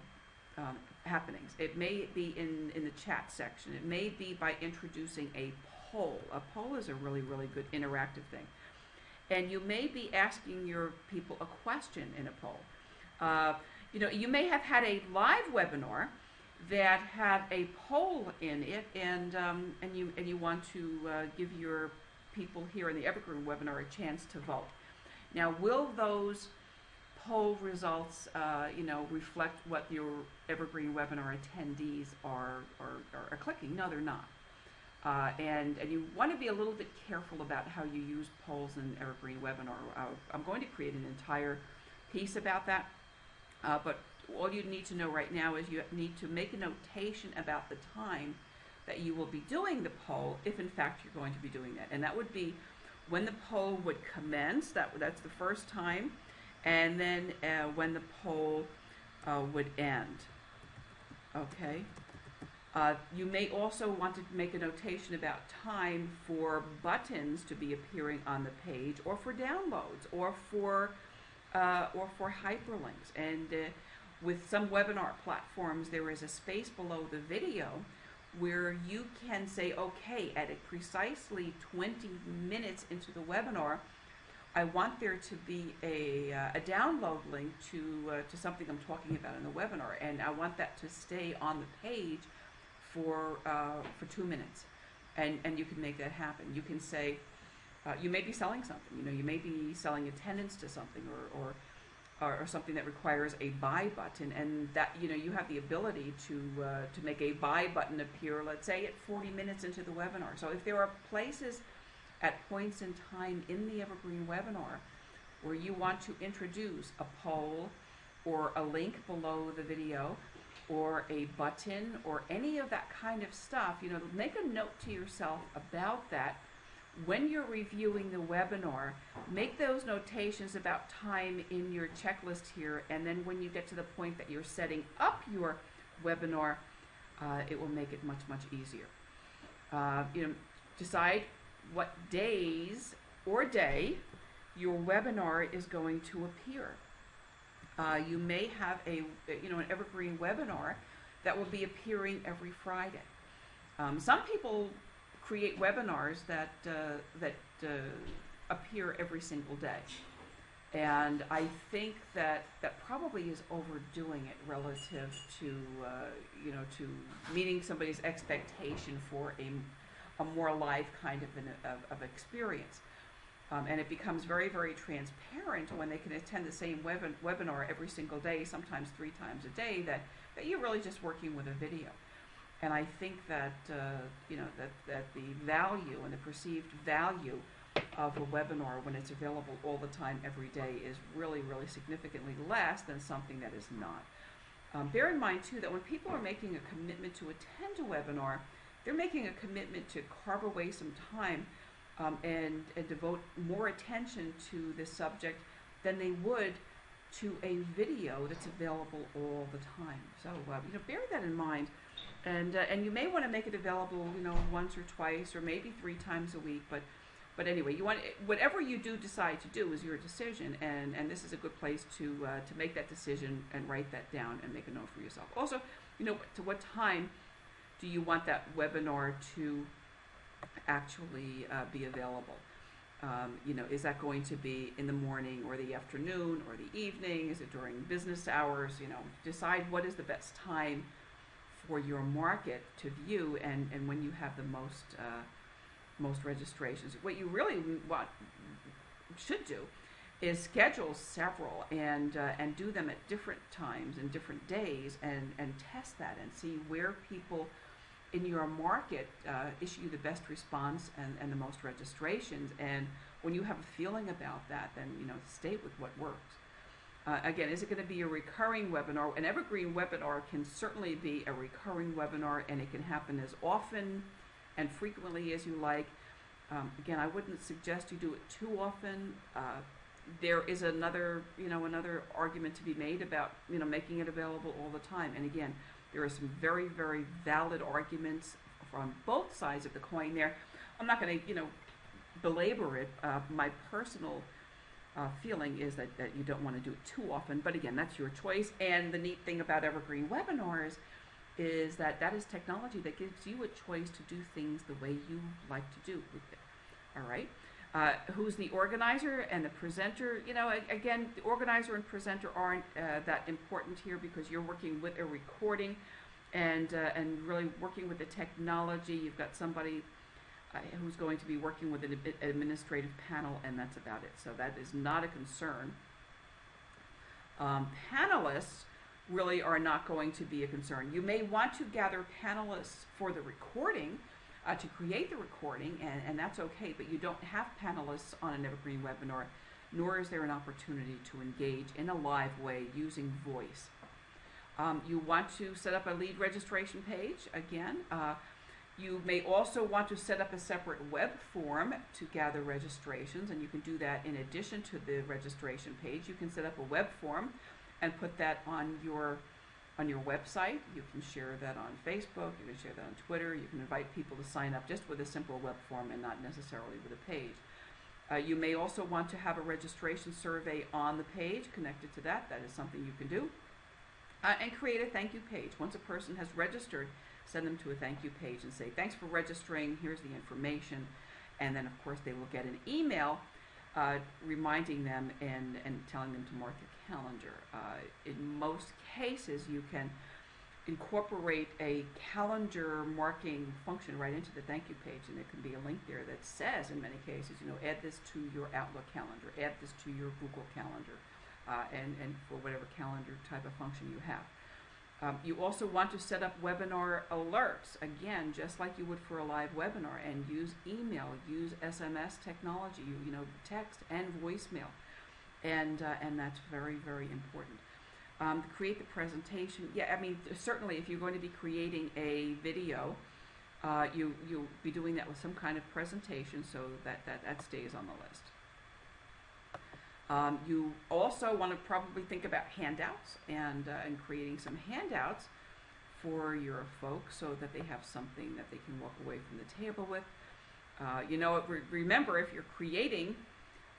um, happenings. It may be in, in the chat section. It may be by introducing a poll. A poll is a really, really good interactive thing. And you may be asking your people a question in a poll. Uh, you know, you may have had a live webinar that had a poll in it, and um, and you and you want to uh, give your people here in the Evergreen webinar a chance to vote. Now, will those poll results, uh, you know, reflect what your Evergreen webinar attendees are, are, are, clicking? No, they're not. Uh, and, and you want to be a little bit careful about how you use polls in Evergreen webinar. Uh, I'm going to create an entire piece about that. Uh, but all you need to know right now is you need to make a notation about the time that you will be doing the poll if in fact you're going to be doing that. And that would be when the poll would commence, that, that's the first time, and then uh, when the poll uh, would end. Okay? Uh, you may also want to make a notation about time for buttons to be appearing on the page, or for downloads, or for uh, or for hyperlinks. And uh, with some webinar platforms, there is a space below the video where you can say, okay, at precisely 20 minutes into the webinar, I want there to be a, uh, a download link to, uh, to something I'm talking about in the webinar, and I want that to stay on the page for, uh, for two minutes. And, and you can make that happen. You can say, uh, you may be selling something, you know, you may be selling attendance to something or, or or, or something that requires a buy button, and that you know you have the ability to uh, to make a buy button appear. Let's say at 40 minutes into the webinar. So if there are places at points in time in the Evergreen webinar where you want to introduce a poll or a link below the video or a button or any of that kind of stuff, you know, make a note to yourself about that when you're reviewing the webinar, make those notations about time in your checklist here, and then when you get to the point that you're setting up your webinar, uh, it will make it much, much easier. Uh, you know, decide what days or day your webinar is going to appear. Uh, you may have a, you know, an evergreen webinar that will be appearing every Friday. Um, some people create webinars that uh, that uh, appear every single day. And I think that that probably is overdoing it relative to uh, you know to meeting somebody's expectation for a, a more live kind of an of, of experience. Um, and it becomes very, very transparent when they can attend the same web webinar every single day, sometimes three times a day, that, that you're really just working with a video. And I think that, uh, you know, that, that the value and the perceived value of a webinar when it's available all the time, every day, is really, really significantly less than something that is not. Um, bear in mind, too, that when people are making a commitment to attend a webinar, they're making a commitment to carve away some time um, and, and devote more attention to this subject than they would to a video that's available all the time. So, uh, you know, bear that in mind and uh, and you may want to make it available, you know, once or twice or maybe three times a week. But but anyway, you want whatever you do decide to do is your decision, and and this is a good place to uh, to make that decision and write that down and make a note for yourself. Also, you know, to what time do you want that webinar to actually uh, be available? Um, you know, is that going to be in the morning or the afternoon or the evening? Is it during business hours? You know, decide what is the best time for your market to view and, and when you have the most uh, most registrations. What you really want should do is schedule several and uh, and do them at different times and different days and and test that and see where people in your market uh, issue the best response and, and the most registrations and when you have a feeling about that then you know stay with what works uh, again, is it going to be a recurring webinar? An evergreen webinar can certainly be a recurring webinar and it can happen as often and frequently as you like. Um, again, I wouldn't suggest you do it too often. Uh, there is another, you know, another argument to be made about, you know, making it available all the time. And again, there are some very, very valid arguments from both sides of the coin there. I'm not going to, you know, belabor it. Uh, my personal uh, feeling is that, that you don't want to do it too often. But again, that's your choice. And the neat thing about Evergreen Webinars is that that is technology that gives you a choice to do things the way you like to do with it. All right. Uh, who's the organizer and the presenter? You know, again, the organizer and presenter aren't uh, that important here because you're working with a recording and uh, and really working with the technology. You've got somebody uh, who's going to be working with an administrative panel, and that's about it. So that is not a concern. Um, panelists really are not going to be a concern. You may want to gather panelists for the recording, uh, to create the recording, and, and that's okay, but you don't have panelists on an Evergreen webinar, nor is there an opportunity to engage in a live way using voice. Um, you want to set up a lead registration page, again, uh, you may also want to set up a separate web form to gather registrations, and you can do that in addition to the registration page. You can set up a web form and put that on your on your website. You can share that on Facebook, you can share that on Twitter, you can invite people to sign up just with a simple web form and not necessarily with a page. Uh, you may also want to have a registration survey on the page connected to that. That is something you can do. Uh, and create a thank you page. Once a person has registered, send them to a thank you page and say, thanks for registering, here's the information. And then, of course, they will get an email uh, reminding them and, and telling them to mark their calendar. Uh, in most cases, you can incorporate a calendar marking function right into the thank you page, and there can be a link there that says, in many cases, you know, add this to your Outlook calendar, add this to your Google calendar, uh, and, and for whatever calendar type of function you have. Um, you also want to set up webinar alerts, again, just like you would for a live webinar, and use email, use SMS technology, you, you know, text and voicemail. And, uh, and that's very, very important. Um, create the presentation. Yeah, I mean, certainly if you're going to be creating a video, uh, you, you'll be doing that with some kind of presentation so that, that, that stays on the list. Um, you also want to probably think about handouts and, uh, and creating some handouts for your folks so that they have something that they can walk away from the table with. Uh, you know, re remember if you're creating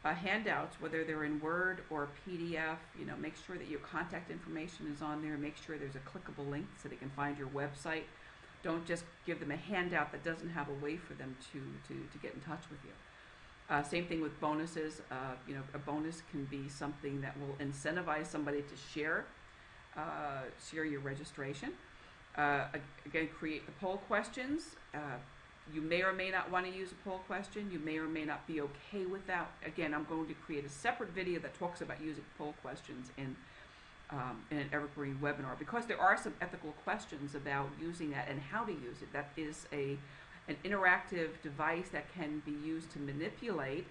uh, handouts, whether they're in Word or PDF, you know, make sure that your contact information is on there. Make sure there's a clickable link so they can find your website. Don't just give them a handout that doesn't have a way for them to, to, to get in touch with you. Uh, same thing with bonuses. Uh, you know, a bonus can be something that will incentivize somebody to share, uh, share your registration. Uh, again, create the poll questions. Uh, you may or may not want to use a poll question. You may or may not be okay with that. Again, I'm going to create a separate video that talks about using poll questions in, um, in an evergreen webinar because there are some ethical questions about using that and how to use it. That is a an interactive device that can be used to manipulate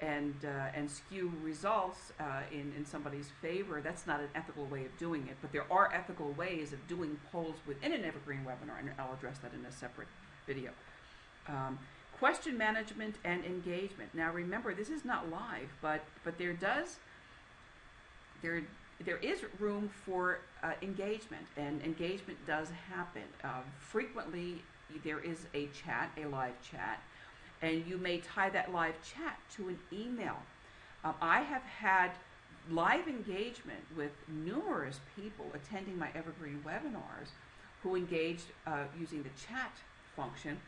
and uh, and skew results uh, in in somebody's favor. That's not an ethical way of doing it, but there are ethical ways of doing polls within an evergreen webinar, and I'll address that in a separate video. Um, question management and engagement. Now remember, this is not live, but but there does there there is room for uh, engagement, and engagement does happen. Uh, frequently, there is a chat, a live chat, and you may tie that live chat to an email. Um, I have had live engagement with numerous people attending my Evergreen webinars who engaged uh, using the chat function.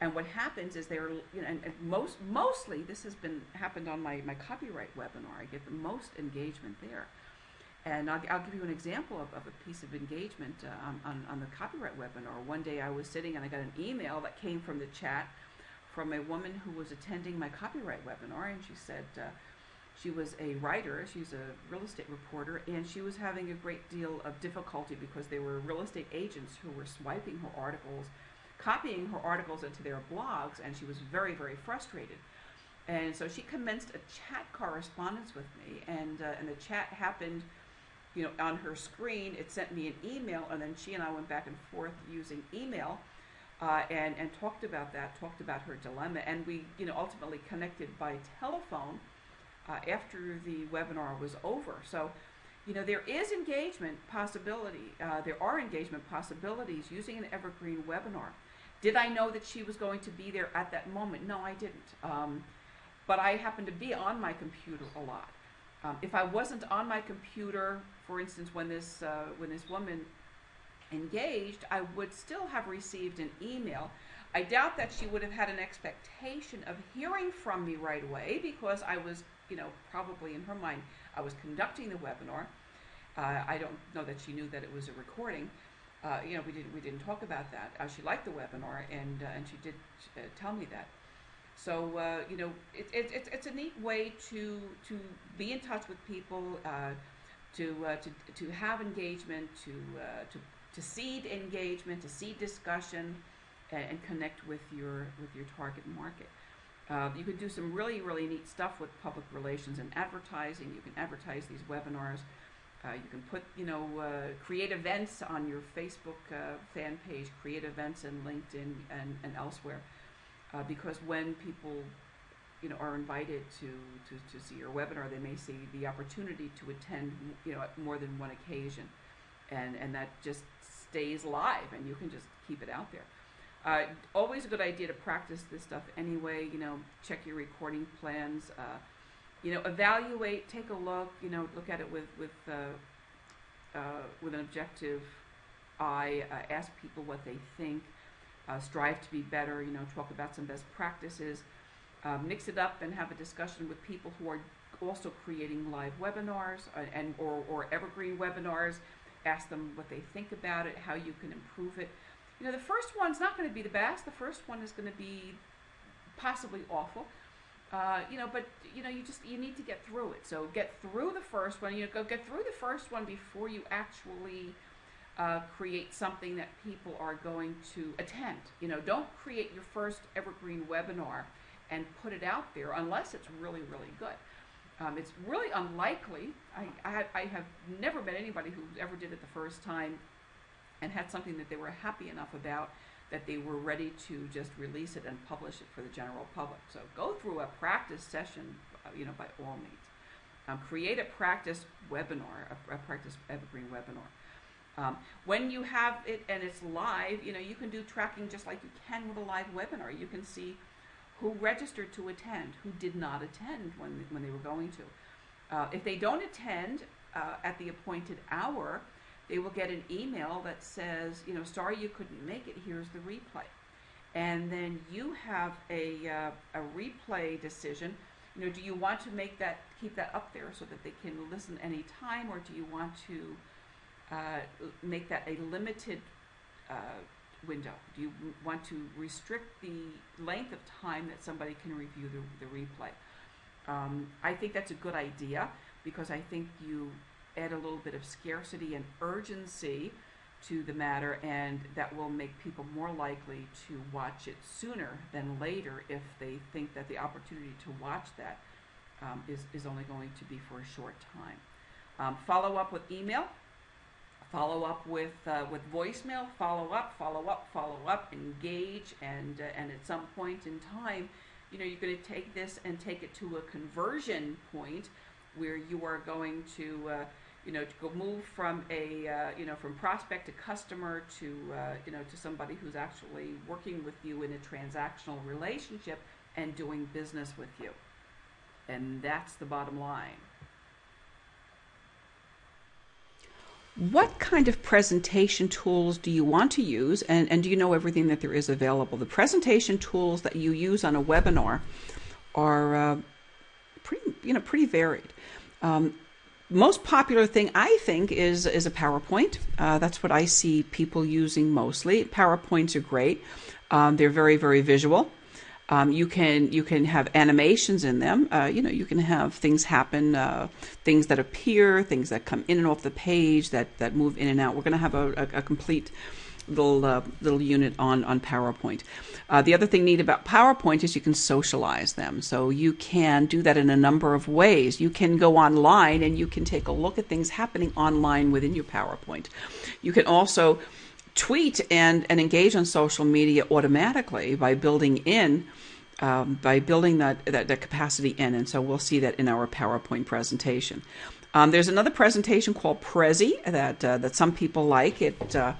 And what happens is they're, you know, and, and, most, mostly this has been happened on my, my copyright webinar. I get the most engagement there. And I'll, I'll, give you an example of, of a piece of engagement uh, on, on, the copyright webinar. One day I was sitting and I got an email that came from the chat from a woman who was attending my copyright webinar, and she said uh, she was a writer, she's a real estate reporter, and she was having a great deal of difficulty because there were real estate agents who were swiping her articles, copying her articles into their blogs, and she was very, very frustrated. And so she commenced a chat correspondence with me, and, uh, and the chat happened you know, on her screen, it sent me an email, and then she and I went back and forth using email, uh, and and talked about that, talked about her dilemma, and we, you know, ultimately connected by telephone uh, after the webinar was over. So, you know, there is engagement possibility. Uh, there are engagement possibilities using an evergreen webinar. Did I know that she was going to be there at that moment? No, I didn't. Um, but I happened to be on my computer a lot. Um, if I wasn't on my computer, for instance, when this, uh, when this woman engaged, I would still have received an email. I doubt that she would have had an expectation of hearing from me right away because I was, you know, probably in her mind, I was conducting the webinar. Uh, I don't know that she knew that it was a recording. Uh, you know, we didn't we didn't talk about that. Uh, she liked the webinar, and uh, and she did uh, tell me that. So uh, you know, it, it, it's it's a neat way to to be in touch with people, uh, to, uh, to to have engagement, to uh, to to seed engagement, to seed discussion, and, and, connect with your with your target market. Uh, you can do some really really neat stuff with public relations and advertising. You can advertise these webinars. Uh, you can put, you know, create events on your Facebook fan page, create events in LinkedIn and, and elsewhere uh, because when people you know, are invited to, to, to see your webinar, they may see the opportunity to attend, you know, at more than one occasion. And, and that just stays live and you can just keep it out there. Uh, always a good idea to practice this stuff anyway, you know, check your recording plans, uh, you know, evaluate, take a look, you know, look at it with, with, uh, uh with an objective I uh, ask people what they think, uh, strive to be better, you know, talk about some best practices, uh, mix it up and have a discussion with people who are also creating live webinars uh, and or, or evergreen webinars. Ask them what they think about it, how you can improve it. You know, the first one's not going to be the best. The first one is going to be possibly awful. Uh, you know, but you know, you just you need to get through it. So get through the first one. You know, go get through the first one before you actually uh, create something that people are going to attend. You know, don't create your first evergreen webinar and put it out there unless it's really, really good. Um, it's really unlikely. I, I, I, have never met anybody who ever did it the first time and had something that they were happy enough about that they were ready to just release it and publish it for the general public. So go through a practice session, uh, you know, by all means. Um, create a practice webinar, a, a practice evergreen webinar. Um, when you have it and it's live, you know, you can do tracking just like you can with a live webinar. You can see who registered to attend, who did not attend when, when they were going to. Uh, if they don't attend uh, at the appointed hour, they will get an email that says, you know, sorry you couldn't make it, here's the replay. And then you have a, uh, a replay decision. You know, do you want to make that, keep that up there so that they can listen anytime, or do you want to uh, make that a limited uh, window? Do you want to restrict the length of time that somebody can review the, the replay? Um, I think that's a good idea because I think you add a little bit of scarcity and urgency to the matter, and that will make people more likely to watch it sooner than later if they think that the opportunity to watch that um, is is, only going to be for a short time. Um, follow up with email follow up with uh, with voicemail follow up follow up follow up engage and uh, and at some point in time you know you're going to take this and take it to a conversion point where you are going to uh, you know to go move from a uh, you know from prospect to customer to uh, you know to somebody who's actually working with you in a transactional relationship and doing business with you. And that's the bottom line what kind of presentation tools do you want to use and, and do you know everything that there is available? The presentation tools that you use on a webinar are uh, pretty, you know, pretty varied. Um, most popular thing I think is is a PowerPoint. Uh, that's what I see people using mostly. PowerPoints are great. Um, they're very very visual. Um, you can you can have animations in them. Uh, you know, you can have things happen, uh, things that appear, things that come in and off the page, that that move in and out. We're going to have a, a, a, complete little uh, little unit on on PowerPoint. Uh, the other thing neat about PowerPoint is you can socialize them. So you can do that in a number of ways. You can go online and you can take a look at things happening online within your PowerPoint. You can also tweet and, and engage on social media automatically by building in um, by building that, that, that capacity in and so we'll see that in our PowerPoint presentation. Um, there's another presentation called Prezi that uh, that some people like. It uh,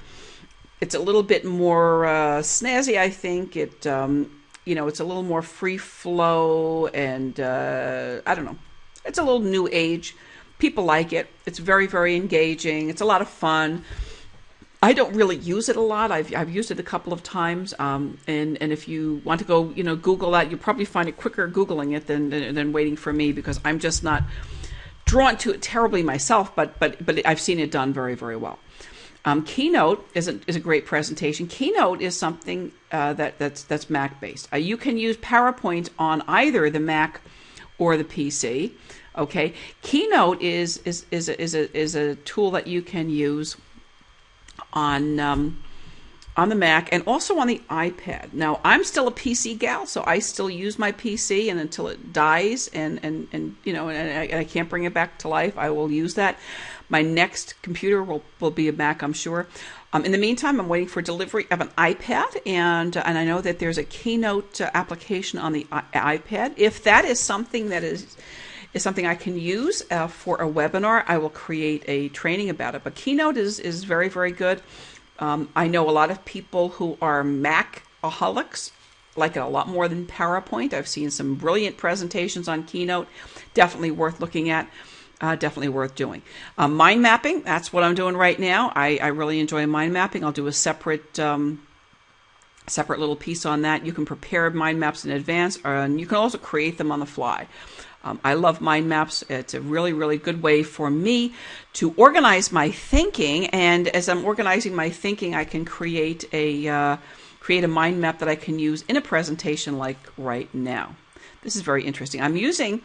it's a little bit more uh, snazzy, I think. It um, you know it's a little more free flow and uh, I don't know. It's a little new age. People like it. It's very very engaging. It's a lot of fun. I don't really use it a lot. I've, I've used it a couple of times, um, and and if you want to go, you know, Google that, you'll probably find it quicker googling it than, than, than waiting for me because I'm just not drawn to it terribly myself. But but but I've seen it done very very well. Um, Keynote is a, is a great presentation. Keynote is something uh, that that's that's Mac based. Uh, you can use PowerPoint on either the Mac or the PC. Okay, Keynote is is is a, is a, is a tool that you can use on um, on the Mac and also on the iPad. Now, I'm still a PC gal, so I still use my PC, and until it dies and and and you know, and I, I can't bring it back to life, I will use that. My next computer will will be a Mac, I'm sure. Um, in the meantime, I'm waiting for delivery of an iPad, and uh, and I know that there's a Keynote uh, application on the I- iPad. If that is something that is is something I can use uh, for a webinar. I will create a training about it. But Keynote is, is very, very good. Um, I know a lot of people who are Macaholics like it a lot more than PowerPoint. I've seen some brilliant presentations on Keynote, definitely worth looking at. uh, definitely worth doing. Uh, mind mapping, that's what I'm doing right now. I, I really enjoy mind mapping. I'll do a separate um, separate little piece on that. You can prepare mind maps in advance, and you can also create them on the fly. Um, I love mind maps. It's a really, really good way for me to organize my thinking. And as I'm organizing my thinking, I can create a uh, create a mind map that I can use in a presentation like right now. This is very interesting. I'm using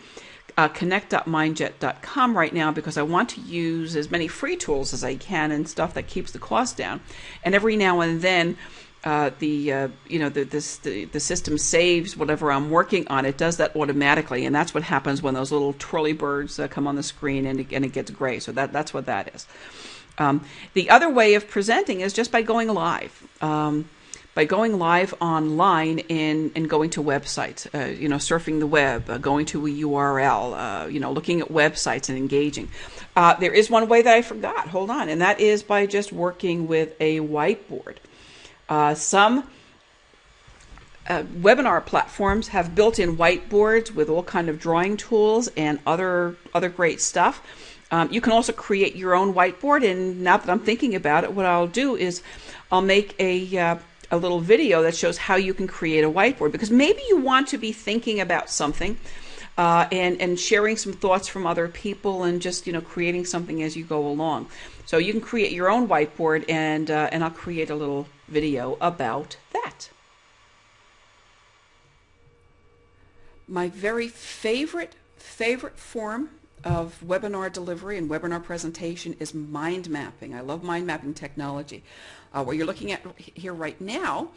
uh, connect.mindjet.com right now because I want to use as many free tools as I can and stuff that keeps the cost down. And every now and then, uh, the uh, you know the, this, the the system saves whatever I'm working on. It does that automatically, and that's what happens when those little twirly birds uh, come on the screen and it, and it gets gray. So that that's what that is. Um, the other way of presenting is just by going live. Um, by going live online and, and going to websites, uh, you know, surfing the web, uh, going to a URL, you know, looking at websites and engaging. There is one way that I forgot, hold on, and that is by just working with a whiteboard. Uh, some uh, webinar platforms have built-in whiteboards with all kind of drawing tools and other other great stuff. Um, you can also create your own whiteboard. And now that I'm thinking about it, what I'll do is I'll make a uh, a little video that shows how you can create a whiteboard because maybe you want to be thinking about something. Uh, and and sharing some thoughts from other people and just you know creating something as you go along. So you can create your own whiteboard and uh, and I'll create a little video about that. My very favorite, favorite form of webinar delivery and webinar presentation is mind mapping. I love mind mapping technology. Uh, what you're looking at here right now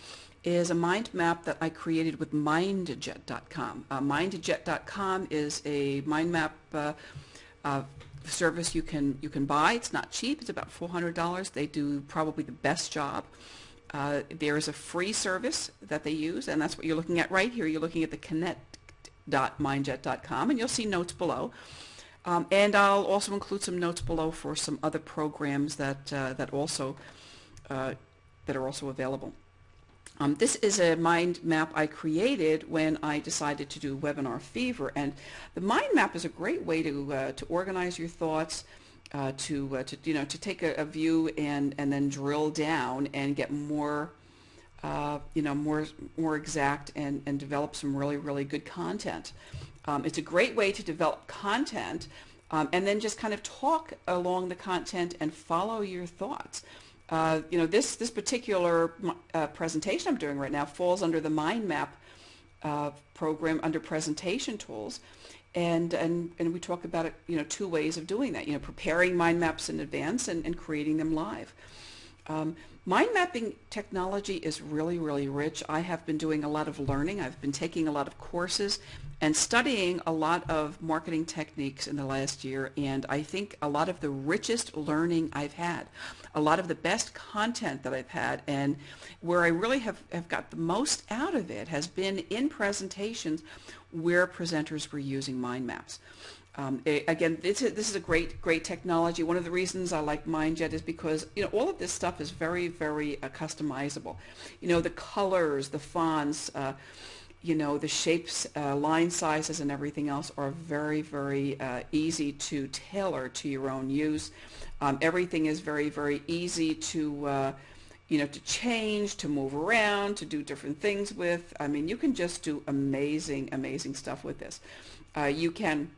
is a mind map that I created with mindjet.com. Uh, mindjet.com is a mind map uh, uh, service you can you can buy. It's not cheap. It's about $400. They do probably the best job. Uh, there is a free service that they use, and that's what you're looking at right here. You're looking at the connect.mindjet.com, and you'll see notes below. Um, and I'll also include some notes below for some other programs that uh, that also uh, that are also available. Um, this is a mind map I created when I decided to do Webinar Fever, and the mind map is a great way to uh, to organize your thoughts uh, to, uh, to, you know, to take a, a, view and, and then drill down and get more, uh, you know, more, more exact and, and develop some really, really good content. Um, it's a great way to develop content um, and then just kind of talk along the content and follow your thoughts. Uh, you know, this, this particular uh, presentation I'm doing right now falls under the mind map uh, program under presentation tools and and and we talk about it you know two ways of doing that you know preparing mind maps in advance and, and creating them live. Um, mind mapping technology is really really rich. I have been doing a lot of learning. I've been taking a lot of courses and studying a lot of marketing techniques in the last year and i think a lot of the richest learning i've had a lot of the best content that i've had and where i really have, have got the most out of it has been in presentations where presenters were using mind maps. Um, again, this is, this is a great, great technology. One of the reasons I like MindJet is because you know all of this stuff is very, very uh, customizable. You know the colors, the fonts, uh, you know the shapes, uh, line sizes, and everything else are very, very uh, easy to tailor to your own use. Um, everything is very, very easy to uh, you know, to change, to move around, to do different things with. I mean, you can just do amazing, amazing stuff with this. Uh, you can,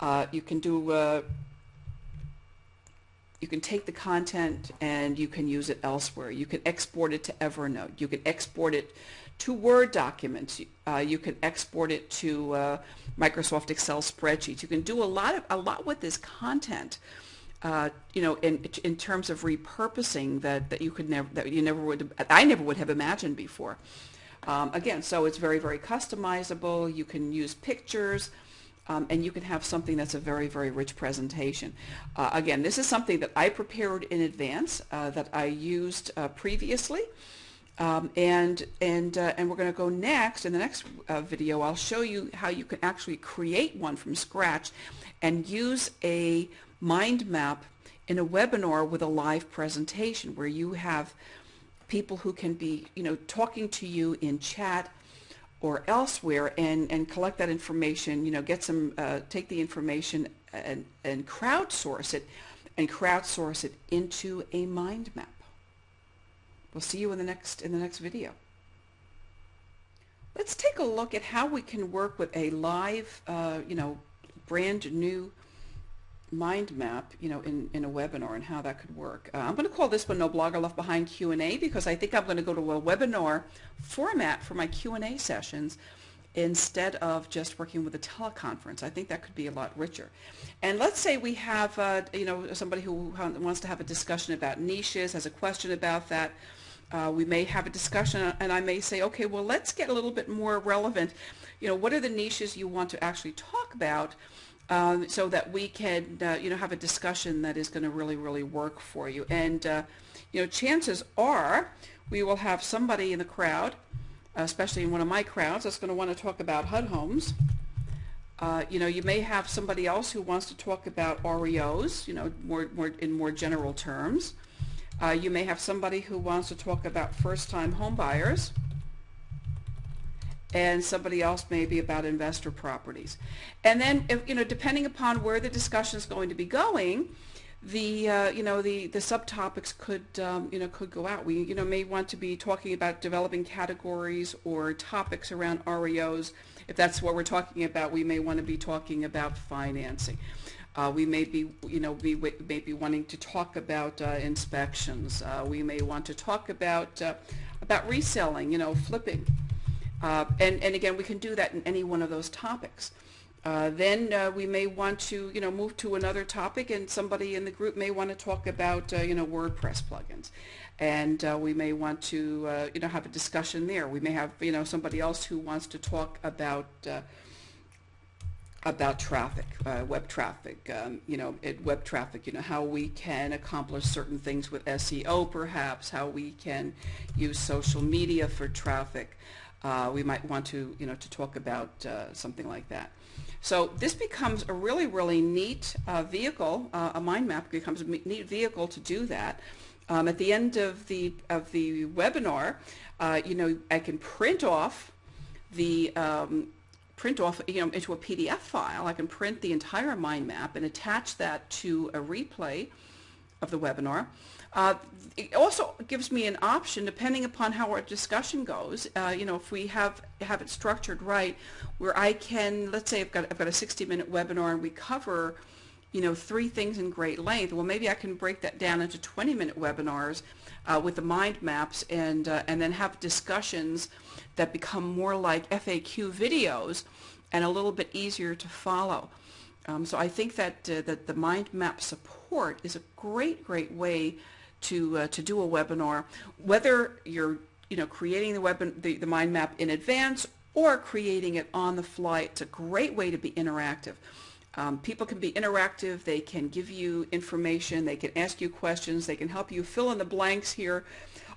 uh, you can do, uh, you can take the content and you can use it elsewhere. You can export it to Evernote. You can export it to Word documents. Uh, you can export it to uh, Microsoft Excel spreadsheets. You can do a lot of a lot with this content uh, you know, in in terms of repurposing that that you could never that you never would I never would have imagined before. Um, again, so it's very very customizable. You can use pictures. Um, and you can have something that's a very, very rich presentation. Uh, again, this is something that I prepared in advance uh, that I used uh, previously. Um, and and uh, and we're going to go next in the next uh, video. I'll show you how you can actually create one from scratch and use a mind map in a webinar with a live presentation where you have people who can be, you know, talking to you in chat or elsewhere and, and collect that information, you know, get some, uh, take the information and, and crowdsource it and crowdsource it into a mind map. We'll see you in the next in the next video. Let's take a look at how we can work with a live, uh, you know, brand new mind map, you know, in, in a webinar and how that could work. Uh, I'm going to call this one No Blogger Left Behind Q&A because I think I'm going to go to a webinar format for my Q&A sessions instead of just working with a teleconference. I think that could be a lot richer. And let's say we have, uh, you know, somebody who wants to have a discussion about niches, has a question about that. Uh, we may have a discussion and I may say, okay, well, let's get a little bit more relevant. You know, what are the niches you want to actually talk about um, so that we can, uh, you know, have a discussion that is going to really, really work for you. And, uh, you know, chances are we will have somebody in the crowd, especially in one of my crowds, that's going to want to talk about HUD homes. Uh, you know, you may have somebody else who wants to talk about REOs, you know, more, more in more general terms. Uh, you may have somebody who wants to talk about first-time home buyers and somebody else maybe about investor properties. And then, if, you know, depending upon where the discussion is going to be going, the uh, you know the the subtopics could um, you know could go out. We you know may want to be talking about developing categories or topics around REOs. If that's what we're talking about, we may want to be talking about financing. Uh, we may be, you know, we may be wanting to talk about uh, inspections. Uh, we may want to talk about uh, about reselling, you know, flipping. Uh, and, and again, we can do that in any one of those topics. Uh, then we may want to, you know, move to another topic, and somebody in the group may want to talk about, you know, WordPress plugins and uh, we may want to uh, you know have a discussion there. We may have you know somebody else who wants to talk about uh, about traffic, uh, web traffic, um, you know, web traffic, you know, how we can accomplish certain things with SEO perhaps, how we can use social media for traffic. Uh, we might want to, you know, to talk about uh, something like that. So this becomes a really, really neat uh, vehicle, uh, a mind map becomes a neat vehicle to do that. Um, at the end of the, of the webinar, uh, you know, I can print off the um, print off you know, into a PDF file. I can print the entire mind map and attach that to a replay of the webinar. Uh, it also gives me an option, depending upon how our discussion goes, uh, you know, if we have have it structured right, where I can, let's say I've got, I've got a 60-minute webinar and we cover, you know, three things in great length. Well, maybe I can break that down into 20-minute webinars uh, with the mind maps and, uh, and then have discussions that become more like FAQ videos and a little bit easier to follow. Um, so I think that, uh, that the mind map support is a great, great way to, uh, to do a webinar, whether you're you know, creating the, web, the, the mind map in advance or creating it on the fly. It's a great way to be interactive. Um, people can be interactive. They can give you information. They can ask you questions. They can help you fill in the blanks here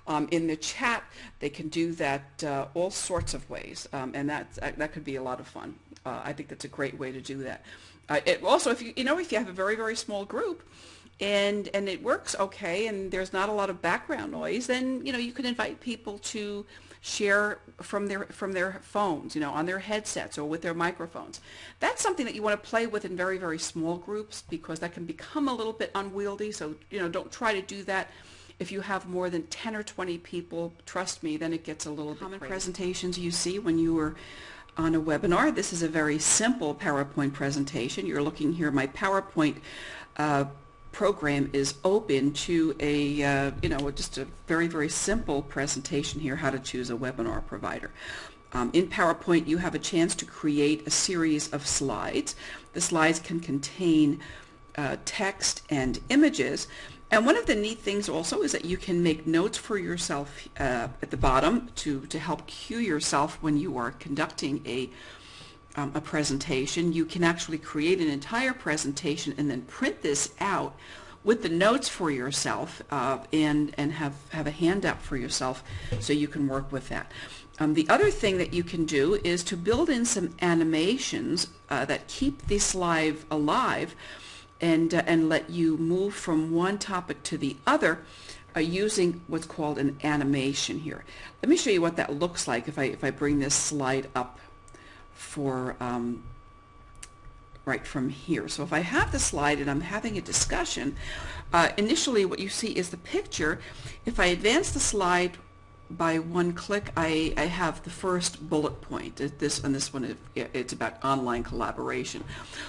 um, in the chat. They can do that uh, all sorts of ways, um, and that uh, that could be a lot of fun. Uh, I think that's a great way to do that. Uh, it, also, if you you know if you have a very very small group, and and it works okay, and there's not a lot of background noise, then you know you can invite people to share from their from their phones, you know, on their headsets or with their microphones. That's something that you want to play with in very, very small groups because that can become a little bit unwieldy. So, you know, don't try to do that. If you have more than 10 or 20 people, trust me, then it gets a little Common bit crazy. presentations you see when you are on a webinar. This is a very simple PowerPoint presentation. You're looking here, my PowerPoint uh, program is open to a, uh, you know, just a very, very simple presentation here, how to choose a webinar provider. Um, in PowerPoint, you have a chance to create a series of slides. The slides can contain uh, text and images. And one of the neat things also is that you can make notes for yourself uh, at the bottom to, to help cue yourself when you are conducting a um, a presentation, you can actually create an entire presentation and then print this out with the notes for yourself uh, and, and have, have a handout for yourself so you can work with that. Um, the other thing that you can do is to build in some animations uh, that keep this live alive and, uh, and let you move from one topic to the other uh, using what's called an animation here. Let me show you what that looks like if I, if I bring this slide up for um, right from here. So if I have the slide and I'm having a discussion, uh, initially what you see is the picture. If I advance the slide by one click, I, I have the first bullet point. This and this one, it's about online collaboration.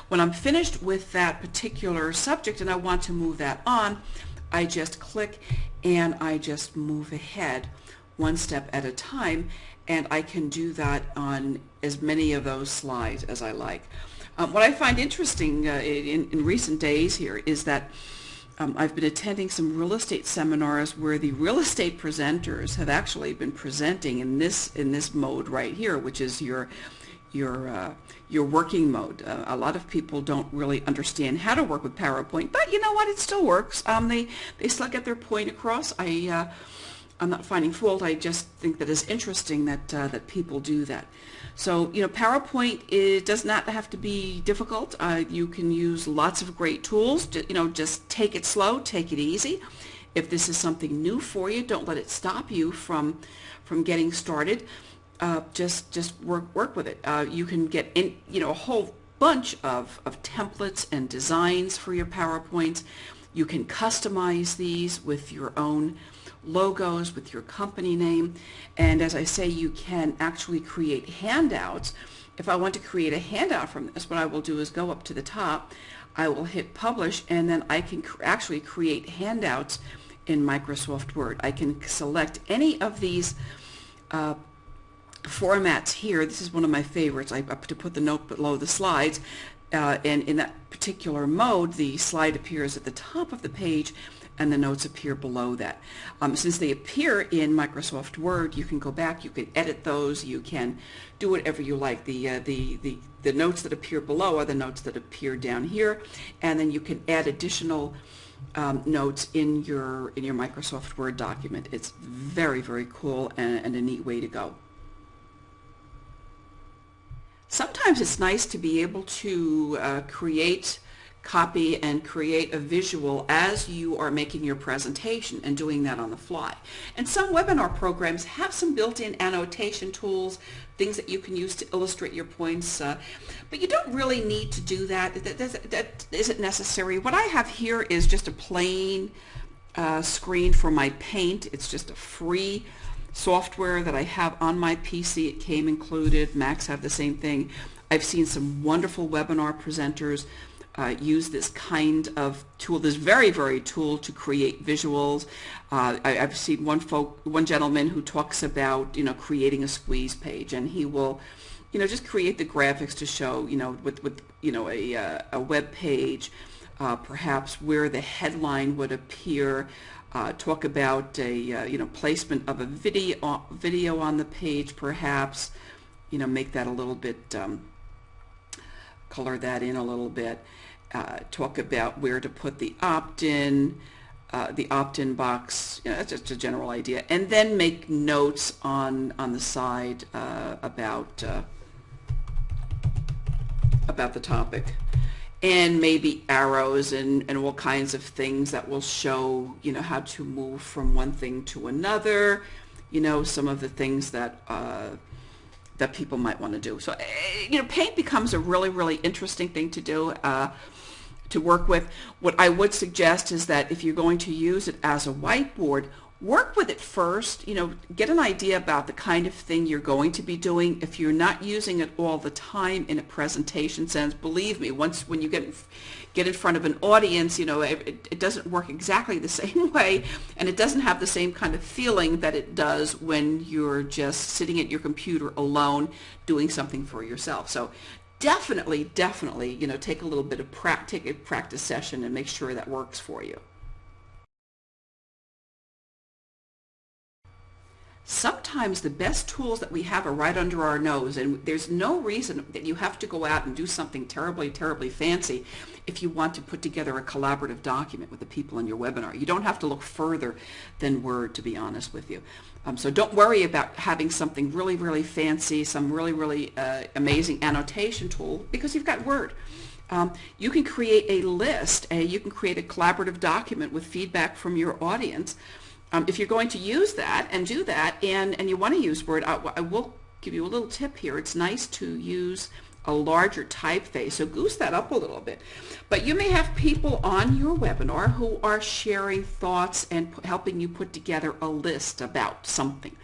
When I'm finished with that particular subject and I want to move that on, I just click and I just move ahead one step at a time and I can do that on as many of those slides as I like. Um, what I find interesting uh, in, in recent days here is that um, I've been attending some real estate seminars where the real estate presenters have actually been presenting in this in this mode right here, which is your your uh, your working mode. Uh, a lot of people don't really understand how to work with PowerPoint, but you know what? It still works. Um, they they still get their point across. I uh, I'm not finding fault. I just think that it's interesting that uh, that people do that. So, you know, PowerPoint it does not have to be difficult. Uh, you can use lots of great tools. You know, just take it slow, take it easy. If this is something new for you, don't let it stop you from from getting started. Uh, just just work work with it. Uh, you can get in, you know, a whole bunch of, of templates and designs for your PowerPoints. You can customize these with your own logos with your company name. And as I say, you can actually create handouts. If I want to create a handout from this, what I will do is go up to the top, I will hit publish, and then I can cr actually create handouts in Microsoft Word. I can select any of these uh, formats here. This is one of my favorites. I, to put the note below the slides. Uh, and in that particular mode, the slide appears at the top of the page and the notes appear below that. Um, since they appear in Microsoft Word, you can go back, you can edit those, you can do whatever you like. The, uh, the, the, the notes that appear below are the notes that appear down here, and then you can add additional um, notes in your, in your Microsoft Word document. It's very, very cool and, and a neat way to go. Sometimes it's nice to be able to uh, create copy and create a visual as you are making your presentation and doing that on the fly. And some webinar programs have some built-in annotation tools, things that you can use to illustrate your points, uh, but you don't really need to do that. That, that. that isn't necessary. What I have here is just a plain uh, screen for my paint. It's just a free software that I have on my PC. It came included. Macs have the same thing. I've seen some wonderful webinar presenters uh, use this kind of tool, this very, very tool to create visuals. Uh, I, have seen one folk, one gentleman who talks about, you know, creating a squeeze page, and he will, you know, just create the graphics to show, you know, with, with you know, a, uh, a web page, uh, perhaps where the headline would appear, uh, talk about a, uh, you know, placement of a video, video on the page, perhaps, you know, make that a little bit, um, color that in a little bit uh, talk about where to put the opt-in, uh, the opt-in box, you know, that's just a general idea, and then make notes on on the side uh, about uh, about the topic, and maybe arrows and and all kinds of things that will show you know how to move from one thing to another, you know some of the things that uh, that people might want to do. So, eh, you know, paint becomes a really, really interesting thing to do, uh, to work with. What I would suggest is that if you're going to use it as a whiteboard, work with it first, you know, get an idea about the kind of thing you're going to be doing. If you're not using it all the time in a presentation sense, believe me, once when you get get in front of an audience, you know, it, it doesn't work exactly the same way and it doesn't have the same kind of feeling that it does when you're just sitting at your computer alone doing something for yourself. So definitely, definitely, you know, take a little bit of pra take a practice session and make sure that works for you. Sometimes the best tools that we have are right under our nose and there's no reason that you have to go out and do something terribly, terribly fancy if you want to put together a collaborative document with the people in your webinar. You don't have to look further than Word, to be honest with you. Um, so don't worry about having something really, really fancy, some really, really uh, amazing annotation tool because you've got Word. Um, you can create a list, a, you can create a collaborative document with feedback from your audience um, if you're going to use that and do that and, and you want to use Word, I, I, will give you a little tip here. It's nice to use a larger typeface, so goose that up a little bit. But you may have people on your webinar who are sharing thoughts and helping you put together a list about something.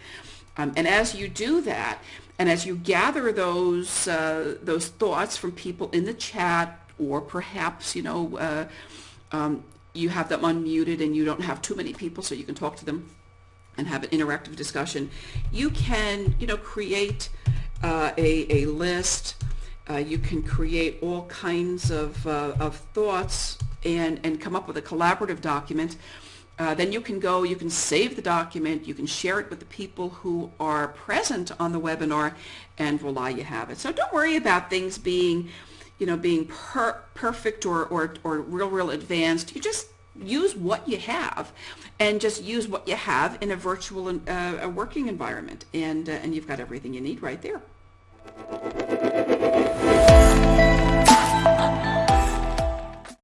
Um, and as you do that, and as you gather those uh, those thoughts from people in the chat, or perhaps you know uh, um, you have them unmuted and you don't have too many people, so you can talk to them and have an interactive discussion. You can you know create uh, a a list. Uh, you can create all kinds of uh, of thoughts and and come up with a collaborative document. Uh, then you can go, you can save the document, you can share it with the people who are present on the webinar, and voila, you have it. So don't worry about things being, you know, being per perfect or, or, or real, real advanced. You just use what you have and just use what you have in a virtual uh, a working environment. And, uh, and you've got everything you need right there.